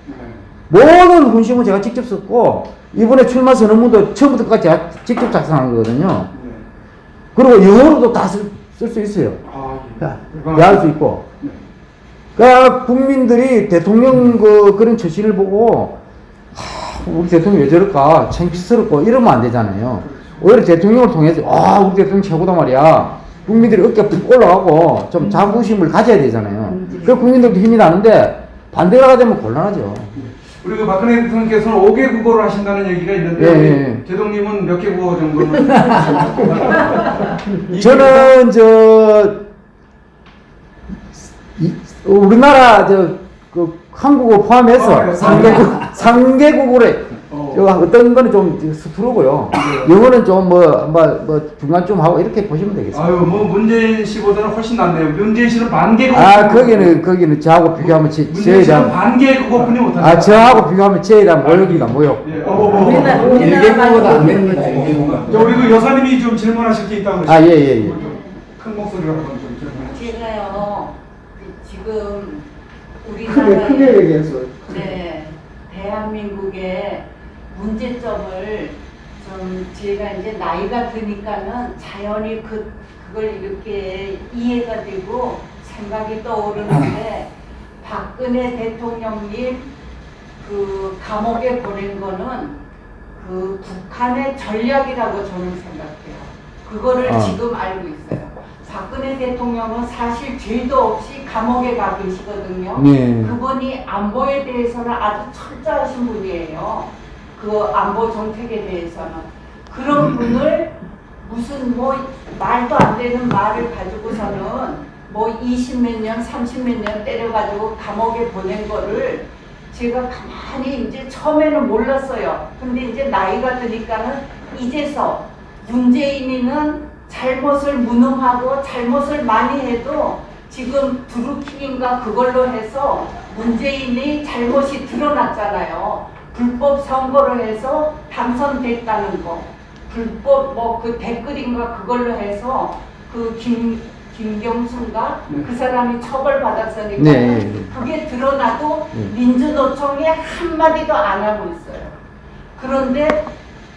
모든 군심은 제가 직접 썼고 이번에 출마 선언문도 처음부터 끝까지 제가 직접 작성한 거거든요. 그리고 영어로도 다 쓸 수 있어요. 아, 이해할 수 있고. 그러니까 국민들이 대통령 그 그런 처신을 보고 하, 우리 대통령 왜 저럴까 창피스럽고 이러면 안 되잖아요. 오히려 대통령을 통해서 아 우리 대통령 최고다 말이야. 국민들이 어깨 푹 올라가고 좀 자부심을 가져야 되잖아요. 그 국민들도 힘이 나는데 반대가 되면 곤란하죠. 우리 그 박근혜 대통령께서는 5개 국어를 하신다는 얘기가 있는데 예, 우리 예. 제동님은 몇 개 국어 정도는? 저는 저 이- 우리나라 저 그 한국어 포함해서 어, 예. 상개국 상개국으로 어. 저 어떤 거는 좀 서투르고요. 영어는 좀뭐뭐 뭐 중간 좀 하고 이렇게 보시면 되겠습니다. 아유 뭐 문재인 씨보다는 훨씬 낫네요. 문재인 씨는 반개 국어. 아 거기는 거기는 저하고 비교하면 제, 문재인 저에 씨는 대한 반개 국어뿐이 못하죠. 아 저하고 비교하면 저에 대한 모욕이다 모욕. 예, 어, 어, 어. 우리나라 일개국어도 안 되는. 저 우리 그 여사님이 좀 질문하실 게 있다고 아, 예, 예, 예. 큰 목소리로 한번 좀 질문해. 제가요 그 지금 크게 우리나라의 크게 얘기해서 네 대한민국의 문제점을 좀 제가 이제 나이가 드니까는 자연히 그 그걸 이렇게 이해가 되고 생각이 떠오르는데 박근혜 대통령님 그 감옥에 보낸 거는 그 북한의 전략이라고 저는 생각해요. 그거를 아. 지금 알고 있어요. 박근혜 대통령은 사실 죄도 없이 감옥에 가 계시거든요. 네. 그분이 안보에 대해서는 아주 철저하신 분이에요. 그 안보 정책에 대해서는. 그런 분을 무슨 뭐 말도 안 되는 말을 가지고서는 뭐 20몇 년, 30몇 년 때려가지고 감옥에 보낸 거를 제가 가만히 이제 처음에는 몰랐어요. 근데 이제 나이가 드니까는 이제서 문재인이는 잘못을 무능하고 잘못을 많이 해도 지금 드루킹인가 그걸로 해서 문재인이 잘못이 드러났잖아요. 불법 선거를 해서 당선됐다는 거. 불법 뭐 그 댓글인가 그걸로 해서 그 김 김경순가 그 사람이 처벌받았으니까 네, 네, 네. 그게 드러나도 네. 민주노총이 한마디도 안 하고 있어요. 그런데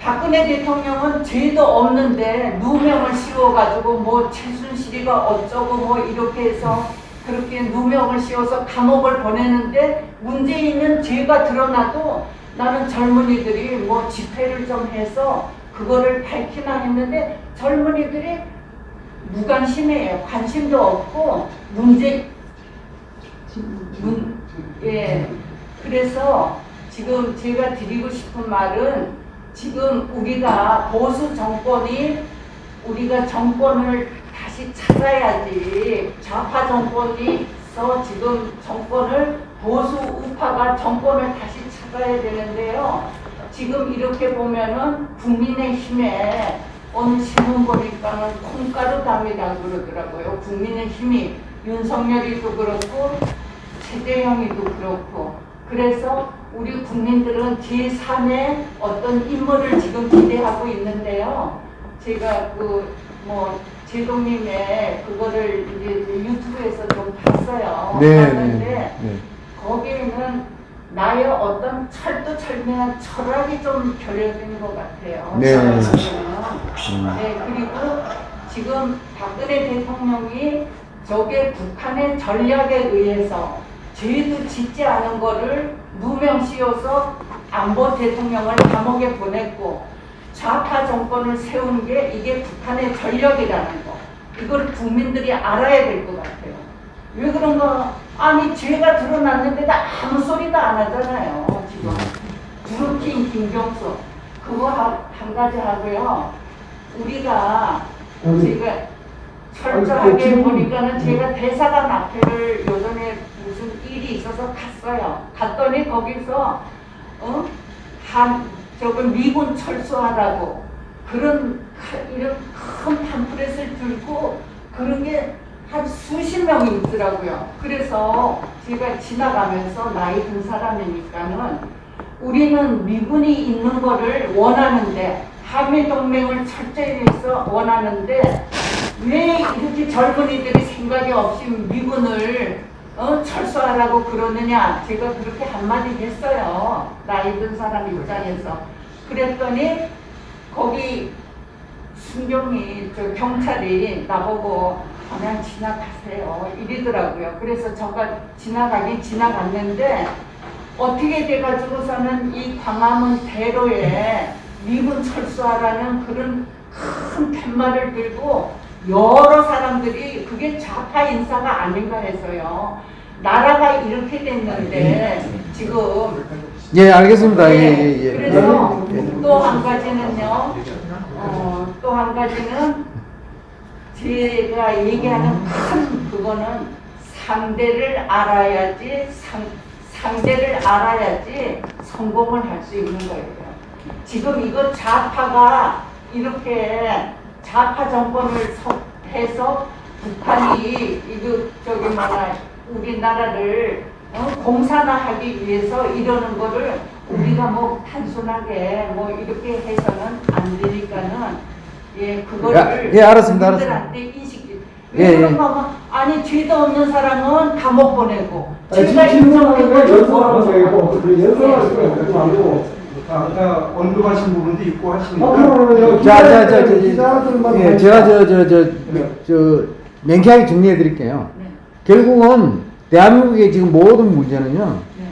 박근혜 대통령은 죄도 없는데 누명을 씌워가지고 뭐 최순실이가 어쩌고 뭐 이렇게 해서 그렇게 누명을 씌워서 감옥을 보내는데 문재인은 죄가 드러나도 나는 젊은이들이 뭐 집회를 좀 해서 그거를 밝히나 했는데 젊은이들이 무관심해요. 관심도 없고 문제 문, 예. 그래서 지금 제가 드리고 싶은 말은 지금 우리가 보수 정권이 우리가 정권을 다시 찾아야지 좌파 정권이 있어 지금 정권을 보수 우파가 정권을 다시 찾아야 되는데요. 지금 이렇게 보면은 국민의힘에 어느 신문 보니까는 콩가루 담이다 그러더라고요. 국민의힘이 윤석열이도 그렇고 최재형이도 그렇고 그래서 우리 국민들은 제3의 어떤 인물을 지금 기대하고 있는데요. 제가 그 뭐 제동님의 그거를 이제 유튜브에서 좀 봤어요. 네, 봤는데 네, 네. 거기에는 나의 어떤 철두철미한 철학이 좀 결여된 것 같아요. 네. 네, 그리고 지금 박근혜 대통령이 저게 북한의 전략에 의해서 죄도 짓지 않은 거를 누명 씌워서 안보 대통령을 감옥에 보냈고 좌파 정권을 세운 게 이게 북한의 전략이라는 거. 이걸 국민들이 알아야 될 것 같아요. 왜 그런가? 아니 죄가 드러났는데도 아무 소리도 안 하잖아요. 지금 드루킹 김경수 그거 한, 한 가지 하고요. 우리가 아니, 철저하게 지금- 보니까는 제가 대사관 앞에를 요전에 무슨 일이 있어서 갔어요. 갔더니 거기서 어? 한 저거 미군 철수하라고 그런 큰- 이런 큰 팜프렛을 들고 그런 게 한 수십 명이 있더라고요. 그래서 제가 지나가면서 나이 든 사람이니까는 우리는 미군이 있는 거를 원하는데 한미 동맹을 철저히 해서 원하는데 왜 이렇게 젊은이들이 생각이 없이 미군을 어, 철수하라고 그러느냐. 제가 그렇게 한마디 했어요. 나이 든 사람 입장에서. 그랬더니 거기 순경이 저 경찰이 나보고 그냥 지나가세요 이러더라고요 그래서 저가 지나가긴 지나갔는데 어떻게 돼가지고서는 이 광화문 대로에 미군 철수하라는 그런 큰 팻말을 들고 여러 사람들이 그게 좌파 인사가 아닌가 해서요. 나라가 이렇게 됐는데 지금 예, 알겠습니다. 예, 네, 예, 예. 그래서 예, 예. 또한 가지는요. 어, 또 한 가지는 제가 얘기하는 큰 그거는 상대를 알아야지 상, 상대를 알아야지 성공을 할 수 있는 거예요. 지금 이거 좌파가 이렇게 좌파 정권을 서- 해서 북한이 이거 저기 뭐야 우리나라를 어? 공산화하기 위해서 이러는 거를 우리가 뭐 단순하게 뭐 이렇게 해서는 안 되니까는 예 그거를 야, 예, 알았습니다, 국민들한테 인식 예, 왜 예. 하면 아니 죄도 없는 사람은 감옥 보내고 죄가 거 그러지 말고 아까 언급하신 부분도 있고 하시니까 앞으로는 자, 자, 자, 자, 기자들만 예, 제가 저, 저, 저, 저, 명쾌하게 정리해 드릴게요. 네, 결국은 대한민국의 지금 모든 문제는요, 네.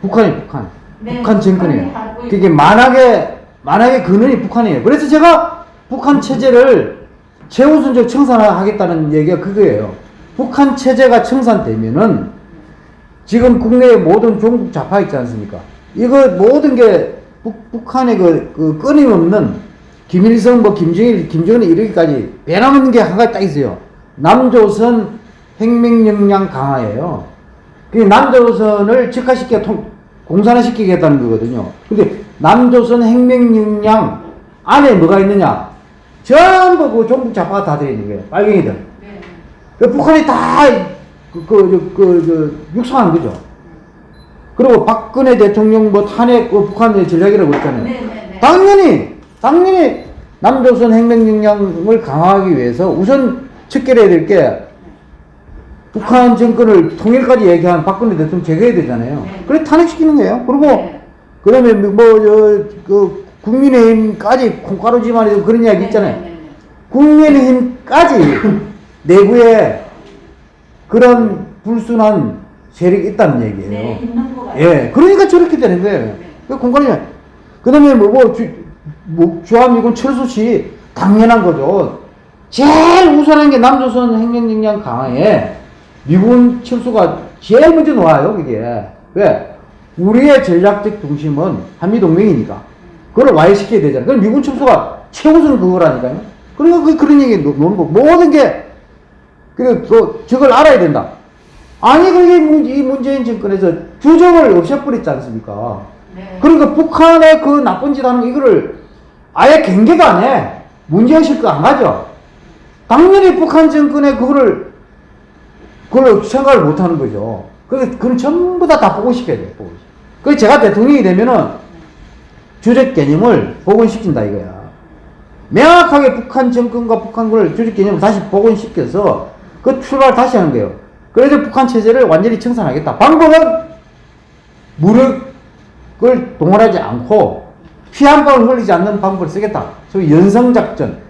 북한이 북한. 네, 북한 정권이에요. 그게 만악의, 만악의 근원이 북한이에요. 그래서 제가 북한 체제를 최우선적 청산하겠다는 얘기가 그거예요. 북한 체제가 청산되면은 지금 국내의 모든 종북 좌파 있지 않습니까? 이거 모든 게 북, 북한의 그, 그 끊임없는 김일성, 뭐 김정일, 김정은이 이르기까지 변함없는 게한 가지 딱 있어요. 남조선 혁명 역량 강화예요. 그 남조선을 즉화시켜 통, 공산화시키겠다는 거거든요. 근데 남조선 혁명 역량 안에 뭐가 있느냐? 전부 그 종북 좌파가 다 들어있는 거예요. 빨갱이들. 네. 그 북한이 다, 그, 그, 그, 그, 육성한 거죠. 그리고 박근혜 대통령 뭐 탄핵, 그 북한의 전략이라고 했잖아요. 네, 네, 네. 당연히, 당연히 남조선 혁명 역량을 강화하기 위해서 우선 척결해야 될 게 북한 정권을 통일까지 얘기한 박근혜 대통령 제거해야 되잖아요. 네. 그래 탄핵시키는 거예요. 그리고 네. 그 다음에 뭐, 저, 그, 국민의힘까지 콩가루 집안에서 그런 이야기 있잖아요. 네, 네, 네. 국민의힘까지 내부에 그런 불순한 세력이 있다는 얘기예요. 네. 예, 그러니까 저렇게 되는 거예요. 그 공간이 그 다음에 뭐, 뭐, 주, 뭐, 주한미군 철수 시 당연한 거죠. 제일 우선한 게 남조선 행정역량 강화에 미군 철수가 제일 먼저 놓아요, 그게. 왜? 우리의 전략적 중심은 한미동맹이니까. 그걸 와해시켜야 되잖아요. 그럼 미군 철수가 최우선 그거라니까요. 그러니까 그, 그런 얘기 놓- 놓는 거. 모든 게, 그리고 또 저걸 알아야 된다. 아니, 그게 문- 이 문재인 정권에서 규정을 없애버렸지 않습니까? 네. 그러니까 북한의 그 나쁜 짓 하는 거, 이거를 아예 경계도 안 해. 문제의식 거안 가죠. 당연히 북한 정권의 그거를, 그걸 생각을 못 하는 거죠. 그래서 그건 전부 다다 복원시켜야 돼요, 복원. 그래서 제가 대통령이 되면은 주적 개념을 복원시킨다 이거야. 명확하게 북한 정권과 북한군을 조직 개념을 다시 복원시켜서 그 출발 다시 하는 거예요. 그래서 북한 체제를 완전히 청산하겠다. 방법은 무력을 동원하지 않고 피 한 방울 흘리지 않는 방법을 쓰겠다. 소위 연성작전.